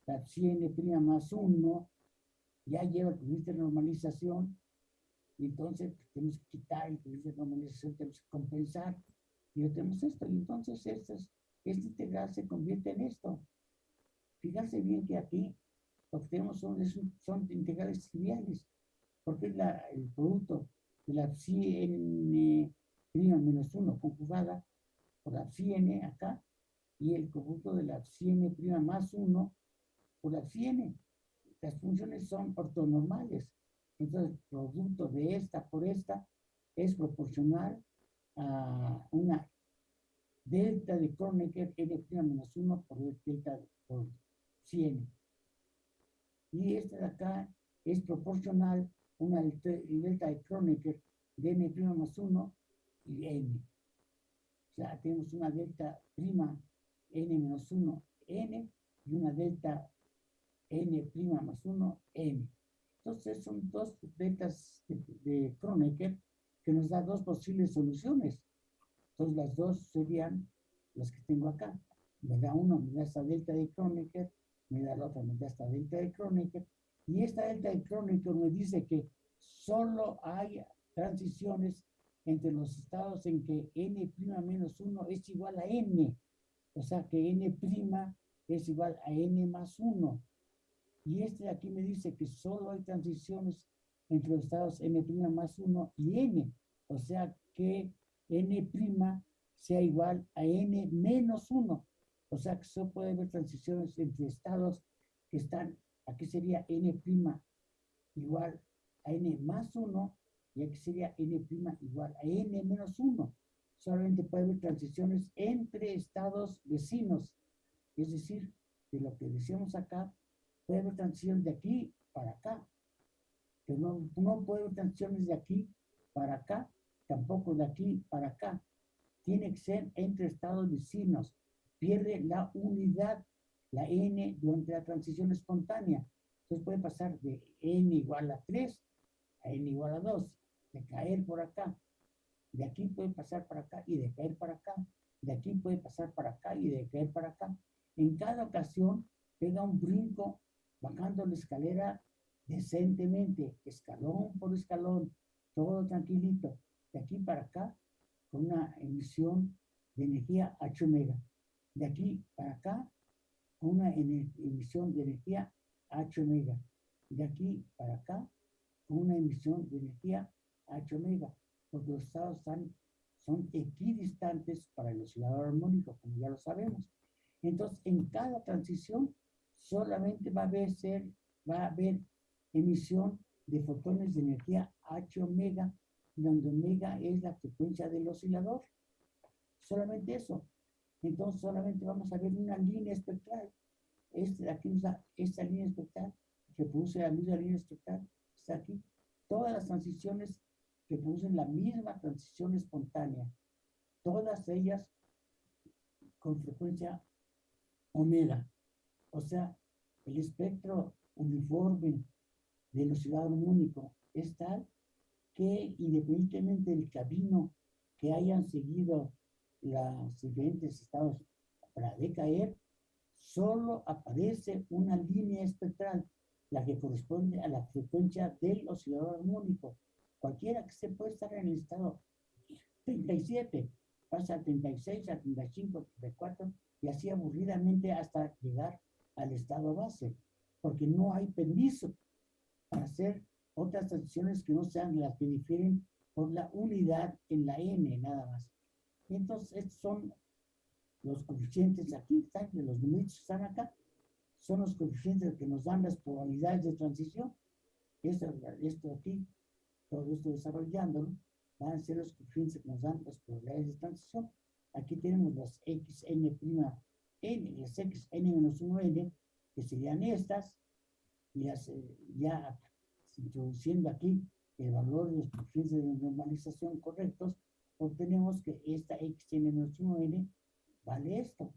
La n' más 1 ya lleva el coeficiente de normalización, y entonces tenemos que quitar el coeficiente de normalización, tenemos que compensar, y tenemos esto, y entonces esta integral se convierte en esto. Fíjense bien que aquí lo que tenemos son, son integrales triviales, porque la, el producto de la psi n menos 1 conjugada por la psi n acá, y el producto de la psi n más 1 por la psi n. Las funciones son ortonormales. Entonces, el producto de esta por esta es proporcional a una delta de Kronecker n' menos 1 por delta por 100. Y esta de acá es proporcional una delta de Kronecker de n' más 1 y n. O sea, tenemos una delta prima n menos 1, n, y una delta n prima más 1, n. Entonces son dos deltas de, Kronecker que nos da dos posibles soluciones. Entonces las dos serían las que tengo acá. Me da da esta delta de Kronecker, me da la otra, me da esta delta de Kronecker. Y esta delta de Kronecker me dice que solo hay transiciones entre los estados en que n' menos 1 es igual a n. O sea que n' es igual a n más 1. Y este de aquí me dice que solo hay transiciones entre los estados n' más 1 y n. O sea que n' sea igual a n menos 1. O sea que solo puede haber transiciones entre estados que están, aquí sería n' igual a n más 1 y aquí sería n' igual a n menos 1. Solamente puede haber transiciones entre estados vecinos. Es decir, de lo que decíamos acá, puede haber transiciones de aquí para acá. Pero no, no puede haber transiciones de aquí para acá, tampoco de aquí para acá. Tiene que ser entre estados vecinos. Pierde la unidad, la n, durante la transición espontánea. Entonces puede pasar de n igual a 3 a n igual a 2, de caer por acá. De aquí puede pasar para acá y de caer para acá. De aquí puede pasar para acá y de caer para acá. En cada ocasión pega un brinco bajando la escalera decentemente, escalón por escalón, todo tranquilito, de aquí para acá, con una emisión de energía H omega. De aquí para acá, con una emisión de energía H omega. De aquí para acá, con una emisión de energía H omega, porque los estados están, son equidistantes para el oscilador armónico, como ya lo sabemos. Entonces, en cada transición solamente va a haber, ser, va a haber emisión de fotones de energía H omega, donde omega es la frecuencia del oscilador. Solamente eso. Entonces solamente vamos a ver una línea espectral. De aquí da esta línea espectral, que produce la misma línea espectral, está aquí. Todas las transiciones que producen la misma transición espontánea. Todas ellas con frecuencia omega. O sea, el espectro uniforme del oscilador único es tal que independientemente del camino que hayan seguido los diferentes estados para decaer, solo aparece una línea espectral, la que corresponde a la frecuencia del oscilador armónico. Cualquiera que se puede estar en el estado 37, pasa a 36, a 35, a 34, y así aburridamente hasta llegar al estado base, porque no hay permiso para hacer otras transiciones que no sean las que difieren por la unidad en la n nada más. Entonces, estos son los coeficientes aquí, están, los números que están acá, son los coeficientes que nos dan las probabilidades de transición. Esto, esto aquí, todo esto desarrollándolo, van a ser los coeficientes que nos dan las probabilidades de transición. Aquí tenemos las xn' n, las xn-1n, que serían estas, y las, eh, ya introduciendo aquí el valor de los coeficientes de normalización correctos, obtenemos que esta xn-1n vale esto.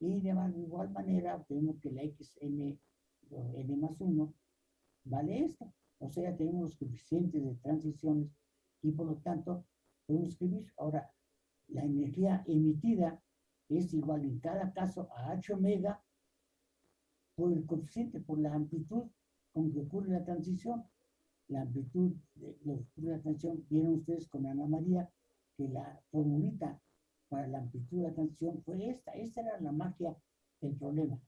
Y de igual manera obtenemos que la xn n más 1 vale esto. O sea, tenemos los coeficientes de transiciones y por lo tanto podemos escribir ahora la energía emitida es igual en cada caso a h omega por el coeficiente, por la amplitud con que ocurre la transición. La amplitud de lo que ocurre la transición, vieron ustedes con Ana María que la formulita para la amplitud de la transición fue esta. Esta era la magia del problema.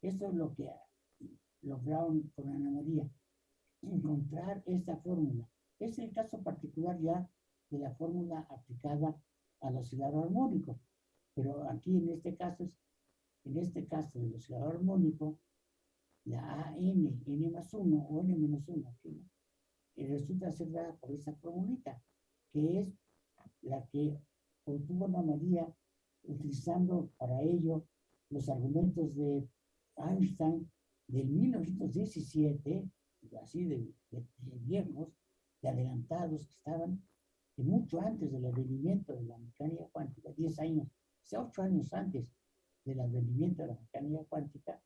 Esto es lo que lograron con Ana María, encontrar esta fórmula. Es el caso particular ya de la fórmula aplicada al oscilador armónico. Pero aquí en este caso, en este caso del oscilador armónico, la AN, N más 1 o N menos 1, aquí, resulta ser dada por esa formulita, que es la que obtuvo Ana María utilizando para ello los argumentos de Einstein del 1917, así de, de, de de adelantados que estaban, de mucho antes del advenimiento de la mecánica cuántica, 10 años ocho años antes del advenimiento de la mecánica cuántica,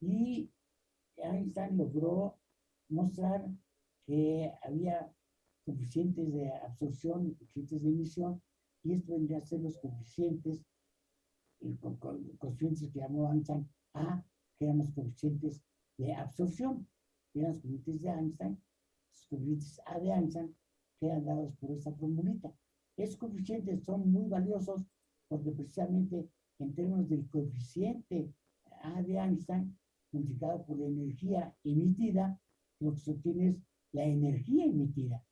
y Einstein logró mostrar que había coeficientes de absorción y coeficientes de emisión, y esto vendría a ser los coeficientes, coeficientes que llamó Einstein A, que eran los coeficientes de absorción, que eran los coeficientes de Einstein, los coeficientes A de Einstein, que eran dados por esta formulita. Esos coeficientes son muy valiosos porque precisamente en términos del coeficiente A de Einstein, multiplicado por la energía emitida, lo que se obtiene es la energía emitida.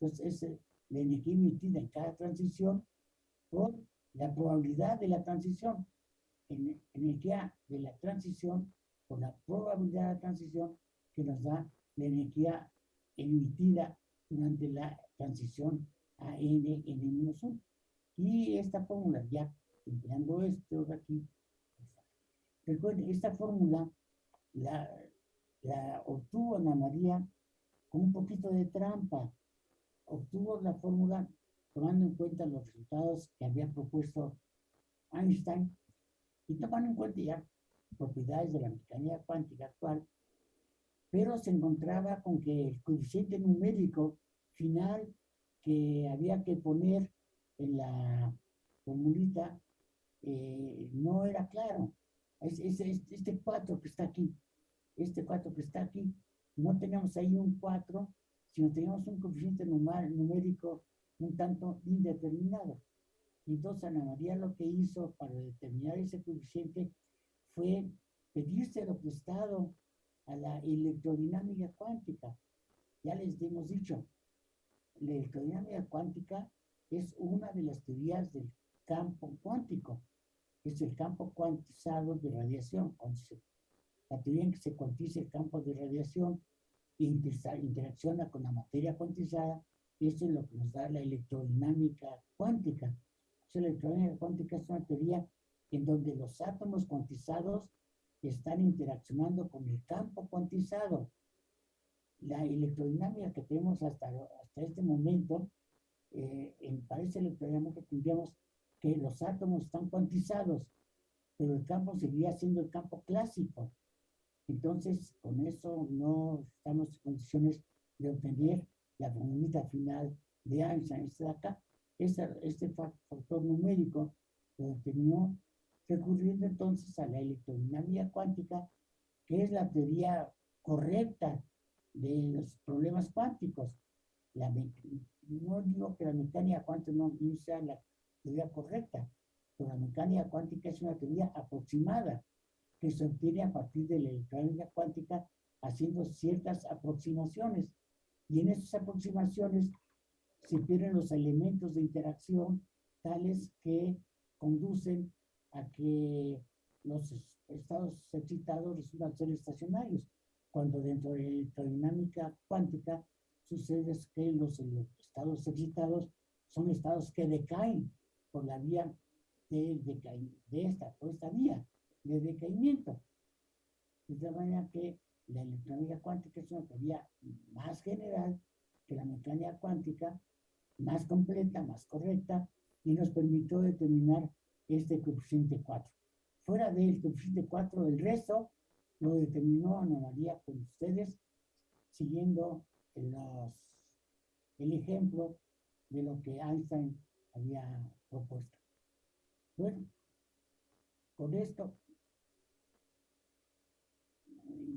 Entonces, es la energía emitida en cada transición por la probabilidad de la transición. En, energía de la transición por la probabilidad de la transición que nos da la energía emitida durante la transición a n, n-1. Y esta fórmula, ya empleando esto de aquí, recuerden, esta fórmula la, obtuvo Ana María con un poquito de trampa. Obtuvo la fórmula tomando en cuenta los resultados que había propuesto Einstein y tomando en cuenta ya propiedades de la mecánica cuántica actual, pero se encontraba con que el coeficiente numérico final que había que poner en la formulita eh, no era claro. Es, este 4 que está aquí, este 4 que está aquí, no teníamos ahí un 4, sino teníamos un coeficiente numérico un tanto indeterminado. Entonces Ana María lo que hizo para determinar ese coeficiente fue lo prestado a la electrodinámica cuántica. Ya les hemos dicho, la electrodinámica cuántica es una de las teorías del campo cuántico. Es el campo cuantizado de radiación. La teoría en que se cuantiza el campo de radiación interacciona con la materia cuantizada, eso es lo que nos da la electrodinámica cuántica. la electrodinámica cuántica es una teoría en donde los átomos cuantizados están interaccionando con el campo cuantizado. La electrodinámica que tenemos hasta, hasta este momento, eh, en, para esa electrodinámica tendríamos que los átomos están cuantizados, pero el campo seguiría siendo el campo clásico. Entonces, con eso no estamos en condiciones de obtener la formulita final de Einstein. De acá, este factor numérico lo determinó recurriendo entonces a la electrodinámica cuántica, que es la teoría correcta de los problemas cuánticos. No digo que la mecánica cuántica no, sea la teoría correcta, pero la mecánica cuántica es una teoría aproximada que se obtiene a partir de la electrónica cuántica haciendo ciertas aproximaciones. Y en esas aproximaciones se pierden los elementos de interacción tales que conducen a que los estados excitados resultan ser estacionarios, cuando dentro de la electrodinámica cuántica sucede que los estados excitados son estados que decaen por la vía de, de esta, por esta vía de decaimiento. De tal manera que la electrónica cuántica es una teoría más general que la mecánica cuántica, más completa, más correcta, y nos permitió determinar este coeficiente 4. Fuera del coeficiente 4, el resto lo determinó Ana María con ustedes, siguiendo los, el ejemplo de lo que Einstein había propuesto. Bueno, con esto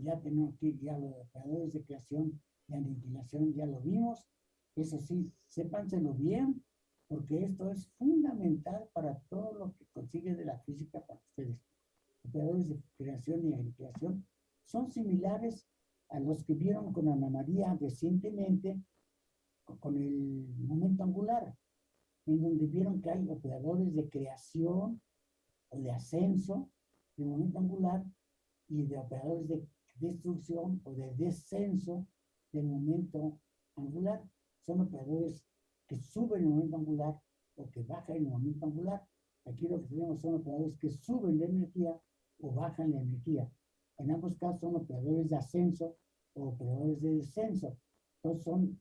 ya tenemos que ya los operadores de creación y aniquilación ya lo vimos. Eso sí, sépanselo bien, porque esto es fundamental para todo lo que consigue de la física para ustedes. Operadores de creación y aniquilación son similares a los que vieron con Ana María recientemente con el momento angular, en donde vieron que hay operadores de creación o de ascenso del momento angular y de operadores de destrucción o de descenso del momento angular. Son operadores que suben el momento angular o que bajan el momento angular. Aquí lo que tenemos son operadores que suben la energía o bajan la energía. En ambos casos son operadores de ascenso o operadores de descenso. Entonces son,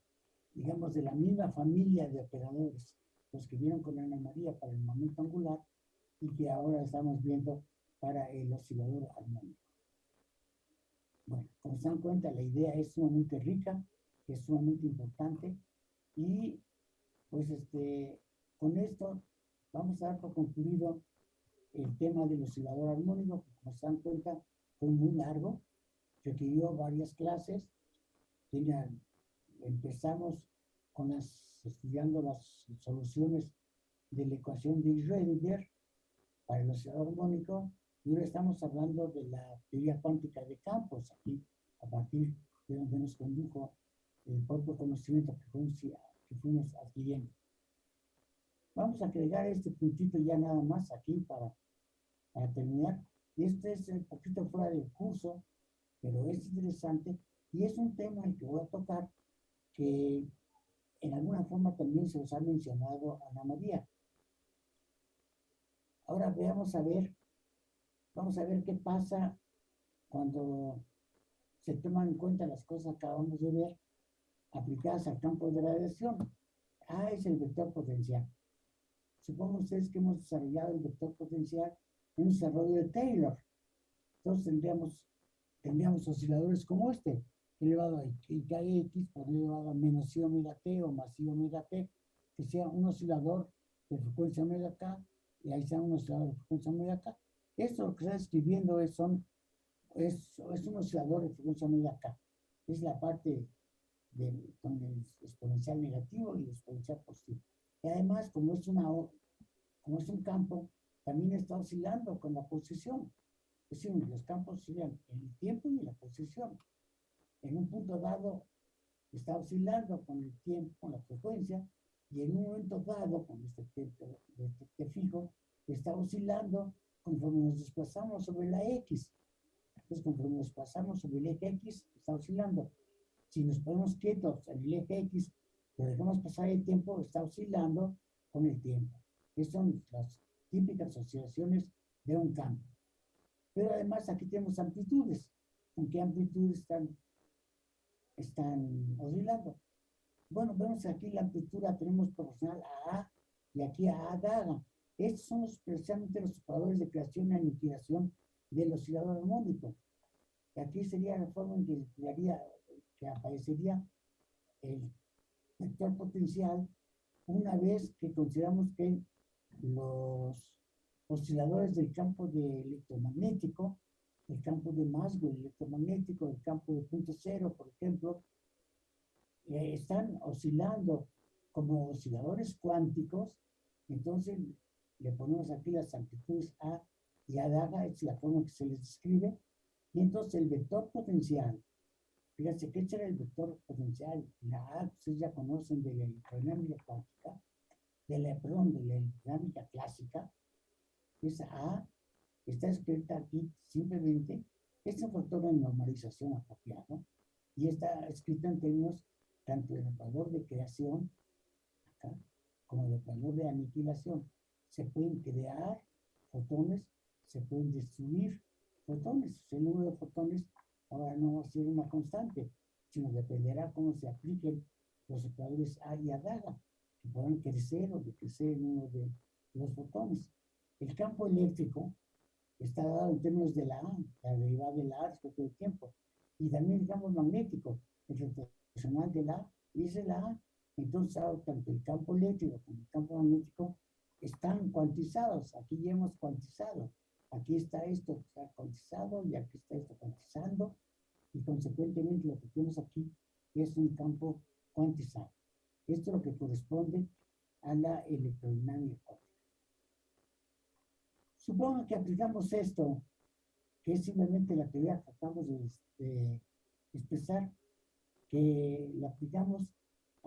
digamos, de la misma familia de operadores, los que vieron con Ana María para el momento angular y que ahora estamos viendo para el oscilador armónico. Bueno, como se dan cuenta, la idea es sumamente rica, es sumamente importante Y pues este, con esto vamos a dar por concluido el tema del oscilador armónico, que como se dan cuenta fue muy largo, requirió varias clases. empezamos con las, estudiando las soluciones de la ecuación de Schrödinger para el oscilador armónico y ahora estamos hablando de la teoría cuántica de campos, aquí a partir de donde nos condujo el propio conocimiento que, que fuimos adquiriendo. Vamos a agregar este puntito ya nada más aquí para, para terminar. Este es un poquito fuera del curso, pero es interesante y es un tema el que voy a tocar que en alguna forma también se os ha mencionado Ana María. Ahora veamos a ver, vamos a ver qué pasa cuando se toman en cuenta las cosas que acabamos de ver aplicadas al campo de radiación. Ah, es el vector potencial. Supongo ustedes que hemos desarrollado el vector potencial en un desarrollo de Taylor. Entonces tendríamos, tendríamos osciladores como este, elevado a x por elevado a menos i omega t o más i omega t, que sea un oscilador de frecuencia omega k y ahí sea un oscilador de frecuencia omega k. Esto que está escribiendo es, son, es, un oscilador de frecuencia omega k. Es la parte del, con el exponencial negativo y el exponencial positivo. Y además, como es, una, como es un campo, también está oscilando con la posición. Es decir, los campos oscilan en el tiempo y en la posición. En un punto dado está oscilando con el tiempo, con la frecuencia, y en un momento dado, con este tiempo este fijo, está oscilando conforme nos desplazamos sobre la X. Entonces, conforme nos desplazamos sobre el eje X, está oscilando. Si nos ponemos quietos en el eje X, lo dejamos pasar el tiempo, está oscilando con el tiempo. Estas son las típicas oscilaciones de un campo. Pero además aquí tenemos amplitudes. ¿En qué amplitudes están, están oscilando? Bueno, vemos aquí la amplitud tenemos proporcional a A y aquí a A daga. Estos son los, precisamente los operadores de creación y aniquilación del oscilador armónico. Y aquí sería la forma en que, que aparecería el vector potencial una vez que consideramos que los osciladores del campo de electromagnético, el campo de Maxwell electromagnético, el campo de punto cero, por ejemplo, eh, están oscilando como osciladores cuánticos, entonces le ponemos aquí las amplitudes A y A daga, es la forma que se les describe, y entonces el vector potencial, fíjense que este era el vector potencial, la A, ustedes ya conocen de la electrodinámica cuántica, de la, perdón, de la electrodinámica clásica, esa A está escrita aquí simplemente, es un factor de normalización apropiado, y está escrita en términos tanto del operador de creación, como del operador de aniquilación. Se pueden crear fotones, se pueden destruir fotones. El número de fotones ahora no va a ser una constante, sino dependerá cómo se apliquen los operadores A y A daga, que puedan crecer o decrecer el número de los fotones. El campo eléctrico está dado en términos de la A, la derivada de la A respecto del tiempo, y también el campo magnético, el rotacional de la A, y es la A. Entonces, tanto el campo eléctrico como el campo magnético están cuantizados. Aquí ya hemos cuantizado. Aquí está esto cuantizado y aquí está esto cuantizando. Y consecuentemente lo que tenemos aquí es un campo cuantizado. Esto es lo que corresponde a la electrodinámica Supongo que aplicamos esto, que es simplemente la teoría que acabamos de, expresar, que la aplicamos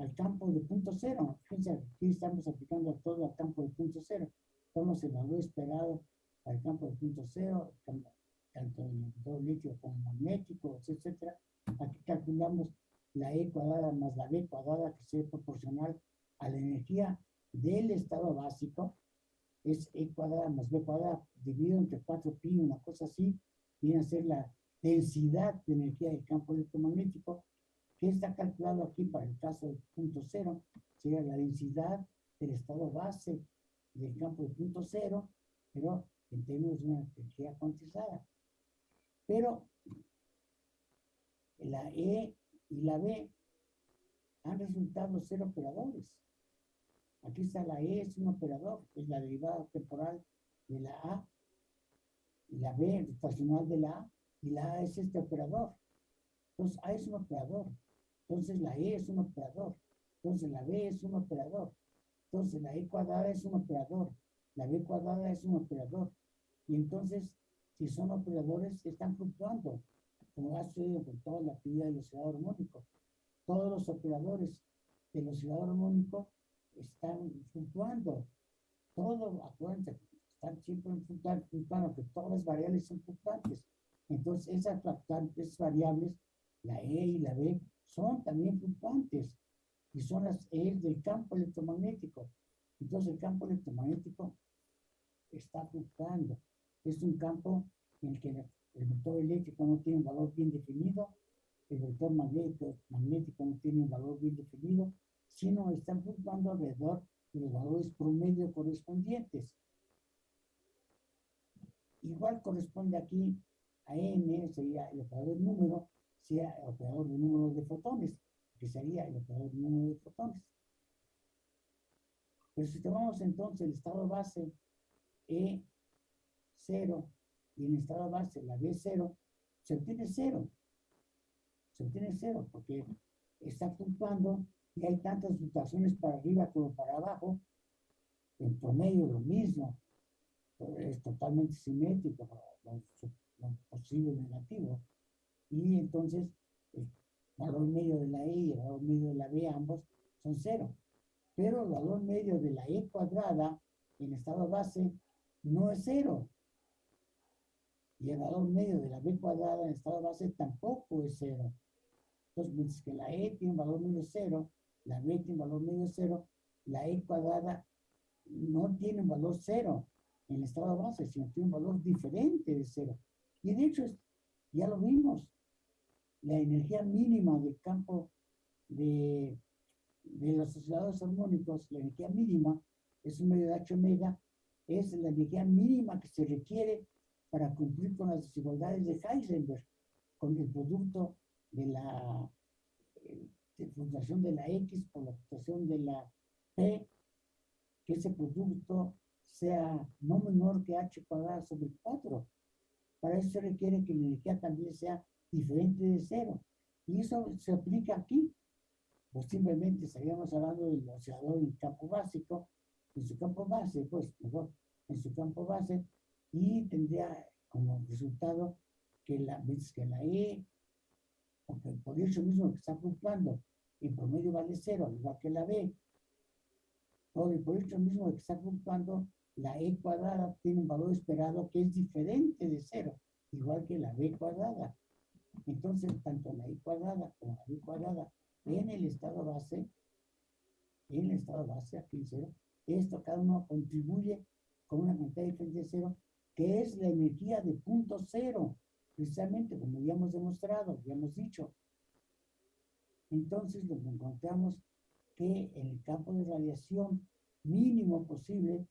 al campo de punto cero. Fíjense, aquí estamos aplicando todo al campo de punto cero. Estamos en valor esperado al campo de punto cero, tanto en el líquido como magnético, etc. Aquí calculamos la E cuadrada más la B cuadrada, que sea proporcional a la energía del estado básico, es E cuadrada más B cuadrada dividido entre 4pi, una cosa así, viene a ser la densidad de energía del campo electromagnético, que está calculado aquí para el caso del punto cero, sería la densidad del estado base del campo de punto cero, pero en términos de una energía cuantizada. Pero la E y la B han resultado ser operadores. Aquí está la E, es un operador, es la derivada temporal de la A, la B, estacional de la A, y la A es este operador. Entonces, A es un operador. Entonces, la E es un operador. Entonces, la B es un operador. Entonces, la E cuadrada es un operador. La B cuadrada es un operador. Y entonces, si son operadores, están fluctuando, como ha sucedido con toda la actividad del oscilador armónico. Todos los operadores del oscilador armónico están fluctuando. Todo, acuérdense, están siempre fluctuando, que todas las variables son fluctuantes. Entonces, esas fluctuantes variables, la E y la B, son también fluctuantes y son las E del campo electromagnético. Entonces, el campo electromagnético está fluctuando. Es un campo en el que el vector eléctrico no tiene un valor bien definido, el vector magnético, magnético no tiene un valor bien definido, sino están fluctuando alrededor de los valores promedio correspondientes. Igual corresponde aquí a n, sería el operador número, sea el operador de número de fotones, que sería el operador de número de fotones. Pero si tomamos entonces el estado base E0 y en el estado base la B0, se obtiene cero. Se obtiene cero porque está fluctuando y hay tantas fluctuaciones para arriba como para abajo. En promedio lo mismo. Es totalmente simétrico, lo, posible negativo. Y entonces el valor medio de la E y el valor medio de la B ambos son cero. Pero el valor medio de la E cuadrada en estado base no es cero. Y el valor medio de la B cuadrada en estado base tampoco es cero. Entonces, mientras que la E tiene un valor medio cero, la B tiene un valor medio cero, la E cuadrada no tiene un valor cero en el estado base, sino tiene un valor diferente de cero. Y de hecho, ya lo vimos, la energía mínima del campo de, de los osciladores armónicos, la energía mínima es un medio de H omega, es la energía mínima que se requiere para cumplir con las desigualdades de Heisenberg, con el producto de la fluctuación de la X por la fluctuación de la P, que ese producto sea no menor que H cuadrado sobre 4. Para eso se requiere que la energía también sea diferente de cero. Y eso se aplica aquí. Pues simplemente estaríamos hablando del oscilador en campo básico, en su campo base, pues mejor, en su campo base, y tendría como resultado que la, que la E, porque por eso mismo que está fluctuando, en promedio vale cero, al igual que la B. Por, por eso mismo que está fluctuando, la E cuadrada tiene un valor esperado que es diferente de cero, igual que la B cuadrada. Entonces, tanto la E cuadrada como la B cuadrada en el estado base, en el estado base, aquí en cero, esto cada uno contribuye con una cantidad diferente de cero, que es la energía de punto cero, precisamente como ya hemos demostrado, ya hemos dicho. Entonces, nos encontramos que el campo de radiación mínimo posible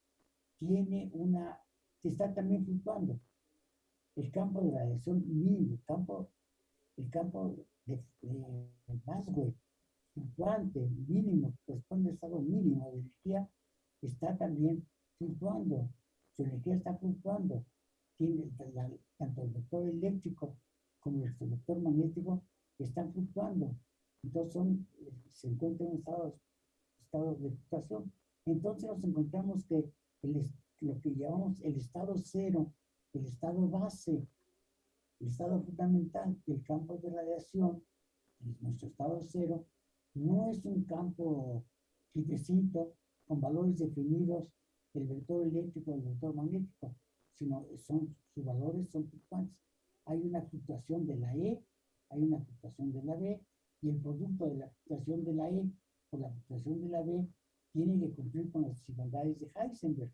tiene una, está también fluctuando. El campo de radiación mínimo, el campo, el campo de, de fluctuante, mínimo, corresponde al estado mínimo de energía, está también fluctuando. Su energía está fluctuando. Tiene tanto el vector eléctrico como el vector magnético están fluctuando. Entonces son, se encuentran en estados, estados de fluctuación. Entonces nos encontramos que el, lo que llamamos el estado cero, el estado base, el estado fundamental del campo de radiación, nuestro estado cero, no es un campo quietecito con valores definidos del vector eléctrico del vector magnético, sino son, sus valores son fluctuantes. Hay una fluctuación de la E, hay una fluctuación de la B, y el producto de la fluctuación de la E por la fluctuación de la B tiene que cumplir con las desigualdades de Heisenberg.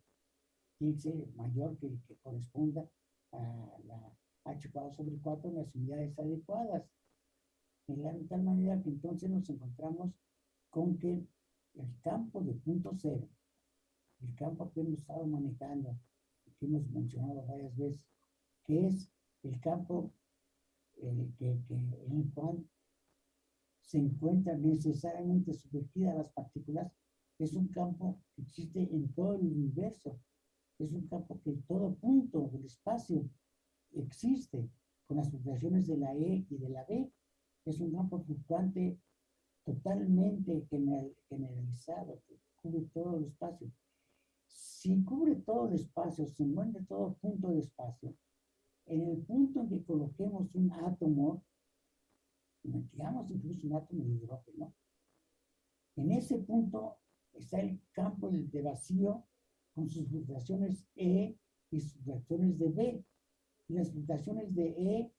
Tiene que ser mayor que el que corresponda a la h cuadrado sobre 4 en las unidades adecuadas. De tal manera que entonces nos encontramos con que el campo de punto cero, el campo que hemos estado manejando, que hemos mencionado varias veces, que es el campo eh, que, que, en el cual se encuentran necesariamente sumergidas las partículas, es un campo que existe en todo el universo. Es un campo que en todo punto del espacio existe, con las fluctuaciones de la E y de la B. Es un campo fluctuante totalmente generalizado, que cubre todo el espacio. Si cubre todo el espacio, se encuentra todo punto de espacio, en el punto en que coloquemos un átomo, digamos incluso un átomo de hidrógeno, en ese punto está el campo de vacío con sus fluctuaciones E y sus fluctuaciones de B. Las fluctuaciones de E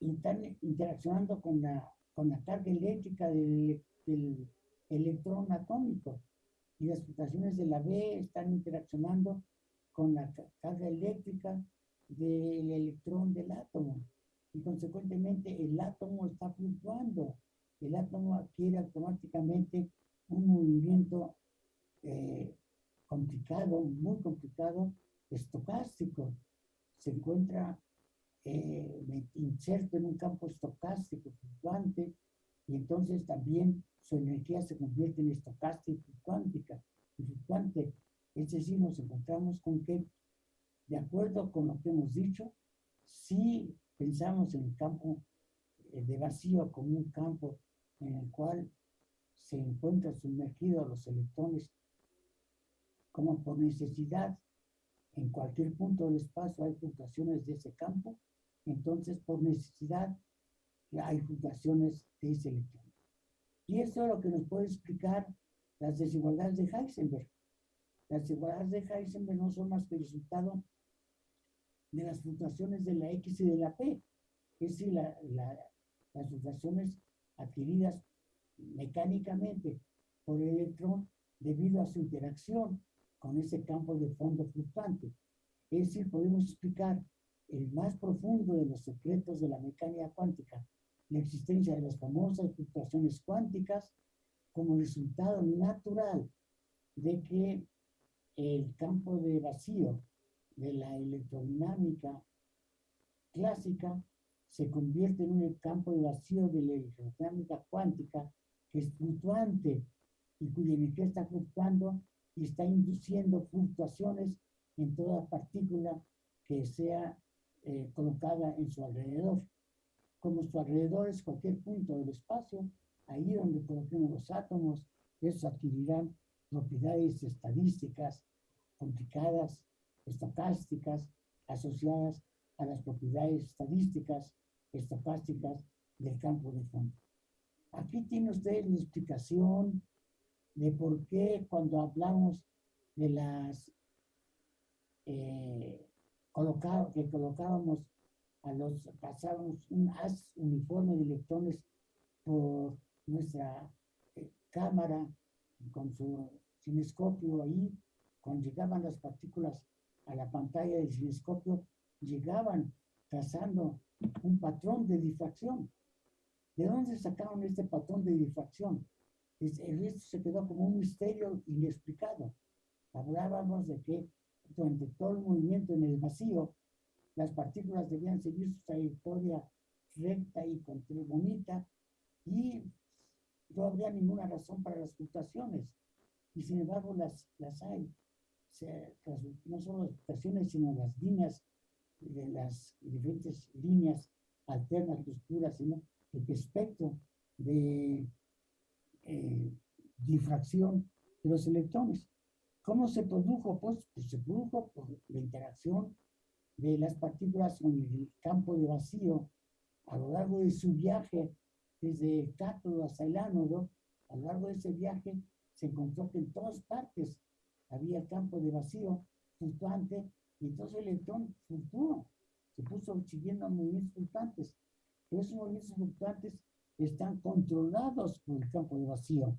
están interaccionando con la, con la carga eléctrica del, del electrón atómico. Y las fluctuaciones de la B están interaccionando con la carga eléctrica del electrón del átomo. Y consecuentemente el átomo está fluctuando. El átomo adquiere automáticamente un movimiento eh, complicado, muy complicado, estocástico. Se encuentra eh, inserto en un campo estocástico fluctuante y entonces también su energía se convierte en estocástica y cuántica, fluctuante. Es decir, nos encontramos con que, de acuerdo con lo que hemos dicho, si pensamos en el campo eh, de vacío como un campo en el cual se encuentran sumergidos los electrones como por necesidad en cualquier punto del espacio hay fluctuaciones de ese campo, entonces por necesidad hay fluctuaciones de ese electrón. Y eso es lo que nos puede explicar las desigualdades de Heisenberg. Las desigualdades de Heisenberg no son más que el resultado de las fluctuaciones de la X y de la P, es decir, las fluctuaciones adquiridas mecánicamente por el electrón debido a su interacción con ese campo de fondo fluctuante. Es decir, podemos explicar el más profundo de los secretos de la mecánica cuántica, la existencia de las famosas fluctuaciones cuánticas como resultado natural de que el campo de vacío de la electrodinámica clásica se convierte en un campo de vacío de la electrodinámica cuántica que es fluctuante y cuya energía está fluctuando y está induciendo fluctuaciones en toda partícula que sea eh, colocada en su alrededor. Como su alrededor es cualquier punto del espacio, ahí donde coloquemos los átomos, esos adquirirán propiedades estadísticas complicadas, estocásticas, asociadas a las propiedades estadísticas, estocásticas del campo de fondo. Aquí tiene usted la explicación de por qué cuando hablamos de las eh, que colocábamos a los, pasábamos un haz uniforme de electrones por nuestra eh, cámara con su cinescopio ahí, cuando llegaban las partículas a la pantalla del cinescopio, llegaban trazando un patrón de difracción. ¿De dónde sacaron este patrón de difracción? El resto se quedó como un misterio inexplicado. Hablábamos de que durante todo el movimiento en el vacío, las partículas debían seguir su trayectoria recta y bonita y no habría ninguna razón para las fluctuaciones. Y sin embargo las, las hay. no solo las fluctuaciones, sino las líneas de las diferentes líneas alternas oscuras, sino el espectro de eh, difracción de los electrones. ¿Cómo se produjo? Pues, pues, se produjo por la interacción de las partículas con el campo de vacío a lo largo de su viaje desde el cátodo hasta el ánodo. A lo largo de ese viaje se encontró que en todas partes había campo de vacío fluctuante y entonces el electrón fluctuó, se puso siguiendo movimientos fluctuantes esos movimientos fluctuantes están controlados por el campo de vacío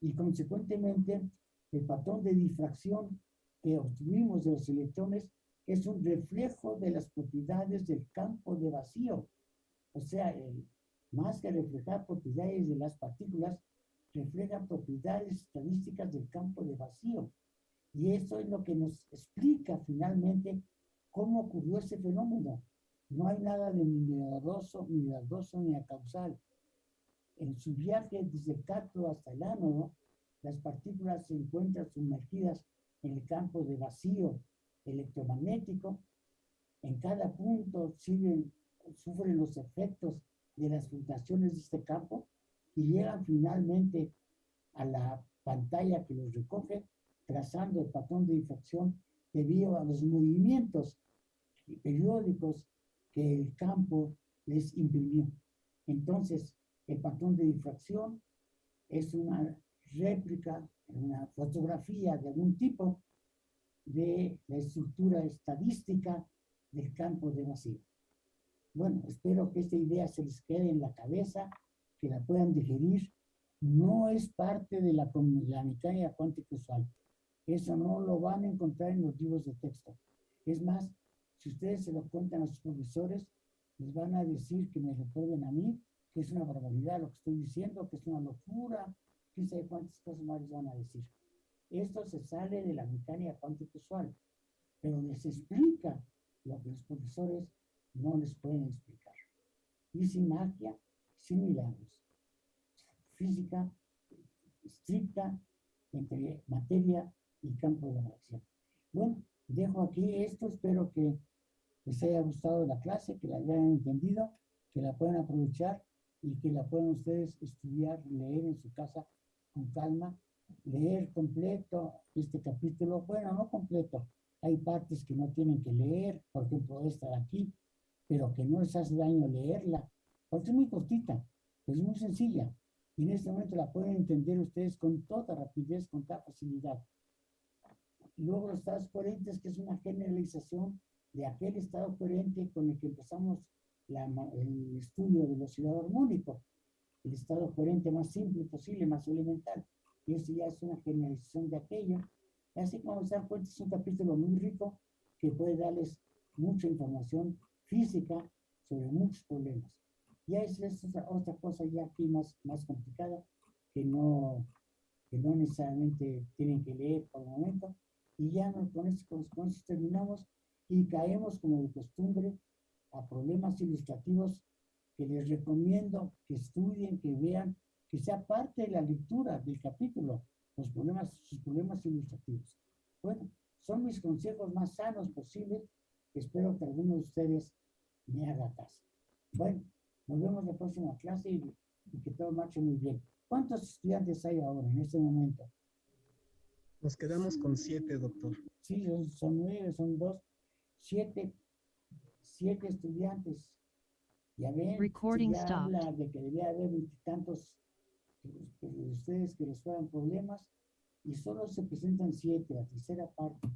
y consecuentemente el patrón de difracción que obtuvimos de los electrones es un reflejo de las propiedades del campo de vacío. O sea, el, más que reflejar propiedades de las partículas, refleja propiedades estadísticas del campo de vacío. Y eso es lo que nos explica finalmente cómo ocurrió ese fenómeno. No hay nada de milagroso, milagroso ni causal. En su viaje desde el cátodo hasta el ánodo, las partículas se encuentran sumergidas en el campo de vacío electromagnético. En cada punto siguen- sufren los efectos de las fluctuaciones de este campo y llegan finalmente a la pantalla que los recoge, trazando el patrón de difracción debido a los movimientos periódicos que el campo les imprimió. Entonces, el patrón de difracción es una réplica, una fotografía de algún tipo de la estructura estadística del campo de vacío. Bueno, espero que esta idea se les quede en la cabeza, que la puedan digerir. No es parte de la, la mecánica cuántica usual. Eso no lo van a encontrar en los libros de texto. Es más, si ustedes se lo cuentan a sus profesores, les van a decir que me recuerden a mí, que es una barbaridad lo que estoy diciendo, que es una locura, quién sabe cuántas cosas más van a decir. Esto se sale de la mecánica cuántica usual, pero les explica lo que los profesores no les pueden explicar. Y sin magia, sin milagros. Física estricta entre materia y campo de acción. Bueno, dejo aquí esto, espero que les haya gustado la clase, que la hayan entendido, que la puedan aprovechar y que la puedan ustedes estudiar, leer en su casa con calma, leer completo este capítulo, bueno, no completo, hay partes que no tienen que leer, por ejemplo, esta de aquí, pero que no les hace daño leerla, porque es muy cortita, es muy sencilla, y en este momento la pueden entender ustedes con toda rapidez, con toda facilidad. Luego los estados coherentes, que es una generalización de aquel estado coherente con el que empezamos la el estudio del oscilador armónico, el estado coherente más simple posible, más elemental. Y eso ya es una generalización de aquello. Y así como se dan cuenta, es un capítulo muy rico que puede darles mucha información física sobre muchos problemas. Ya es, es otra, otra cosa ya aquí más, más complicada que no, que no necesariamente tienen que leer por el momento. Y ya con, esto, con esto terminamos y caemos como de costumbre a problemas ilustrativos que les recomiendo que estudien, que vean, que sea parte de la lectura del capítulo, los problemas, sus problemas ilustrativos. Bueno, son mis consejos más sanos posibles. Espero que alguno de ustedes me haga caso. Bueno, nos vemos en la próxima clase y, y que todo marche muy bien. ¿Cuántos estudiantes hay ahora en este momento? Nos quedamos con siete, doctor. Sí, son, son nueve, son dos, siete, siete estudiantes. Ya ven, Recording se ya stopped. habla de que debía haber veintitantos de ustedes que les fueran problemas y solo se presentan siete, la tercera parte,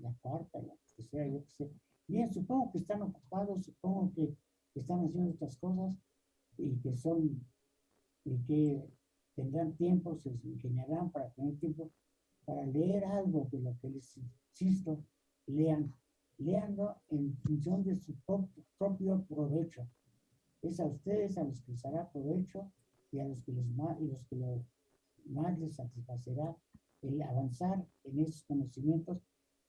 la cuarta, la tercera, yo qué sé. Bien, supongo que están ocupados, supongo que están haciendo otras cosas y que son, y que tendrán tiempo, se ingeniarán para tener tiempo para leer algo de lo que les insisto, lean, leanlo en función de su prop- propio provecho. Es a ustedes a los que les hará provecho y a los que, les más, y los que lo más les satisfacerá el avanzar en esos conocimientos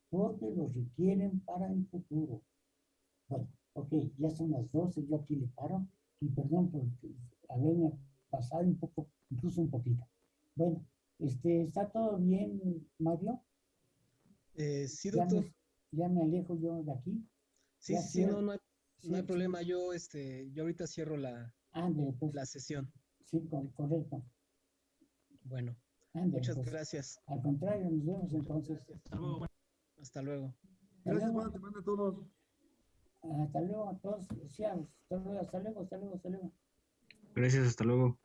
porque los requieren para el futuro. Bueno, ok, ya son las 12, yo aquí le paro y perdón por haberme pasado un poco, incluso un poquito. Bueno, este, ¿está todo bien, Mario? Eh, sí, doctor. Ya me alejo yo de aquí. Sí, sí, cierro. no, no hay, Sí, no hay sí. problema. Yo, este, yo ahorita cierro la, pues, la sesión. sí, cor- correcto. Bueno, muchas pues. gracias. Al contrario, nos vemos entonces. Hasta luego. Hasta Gracias, luego. buena semana a todos. Hasta luego a todos. Sí, hasta luego, hasta luego, hasta luego, hasta luego. Gracias, hasta luego.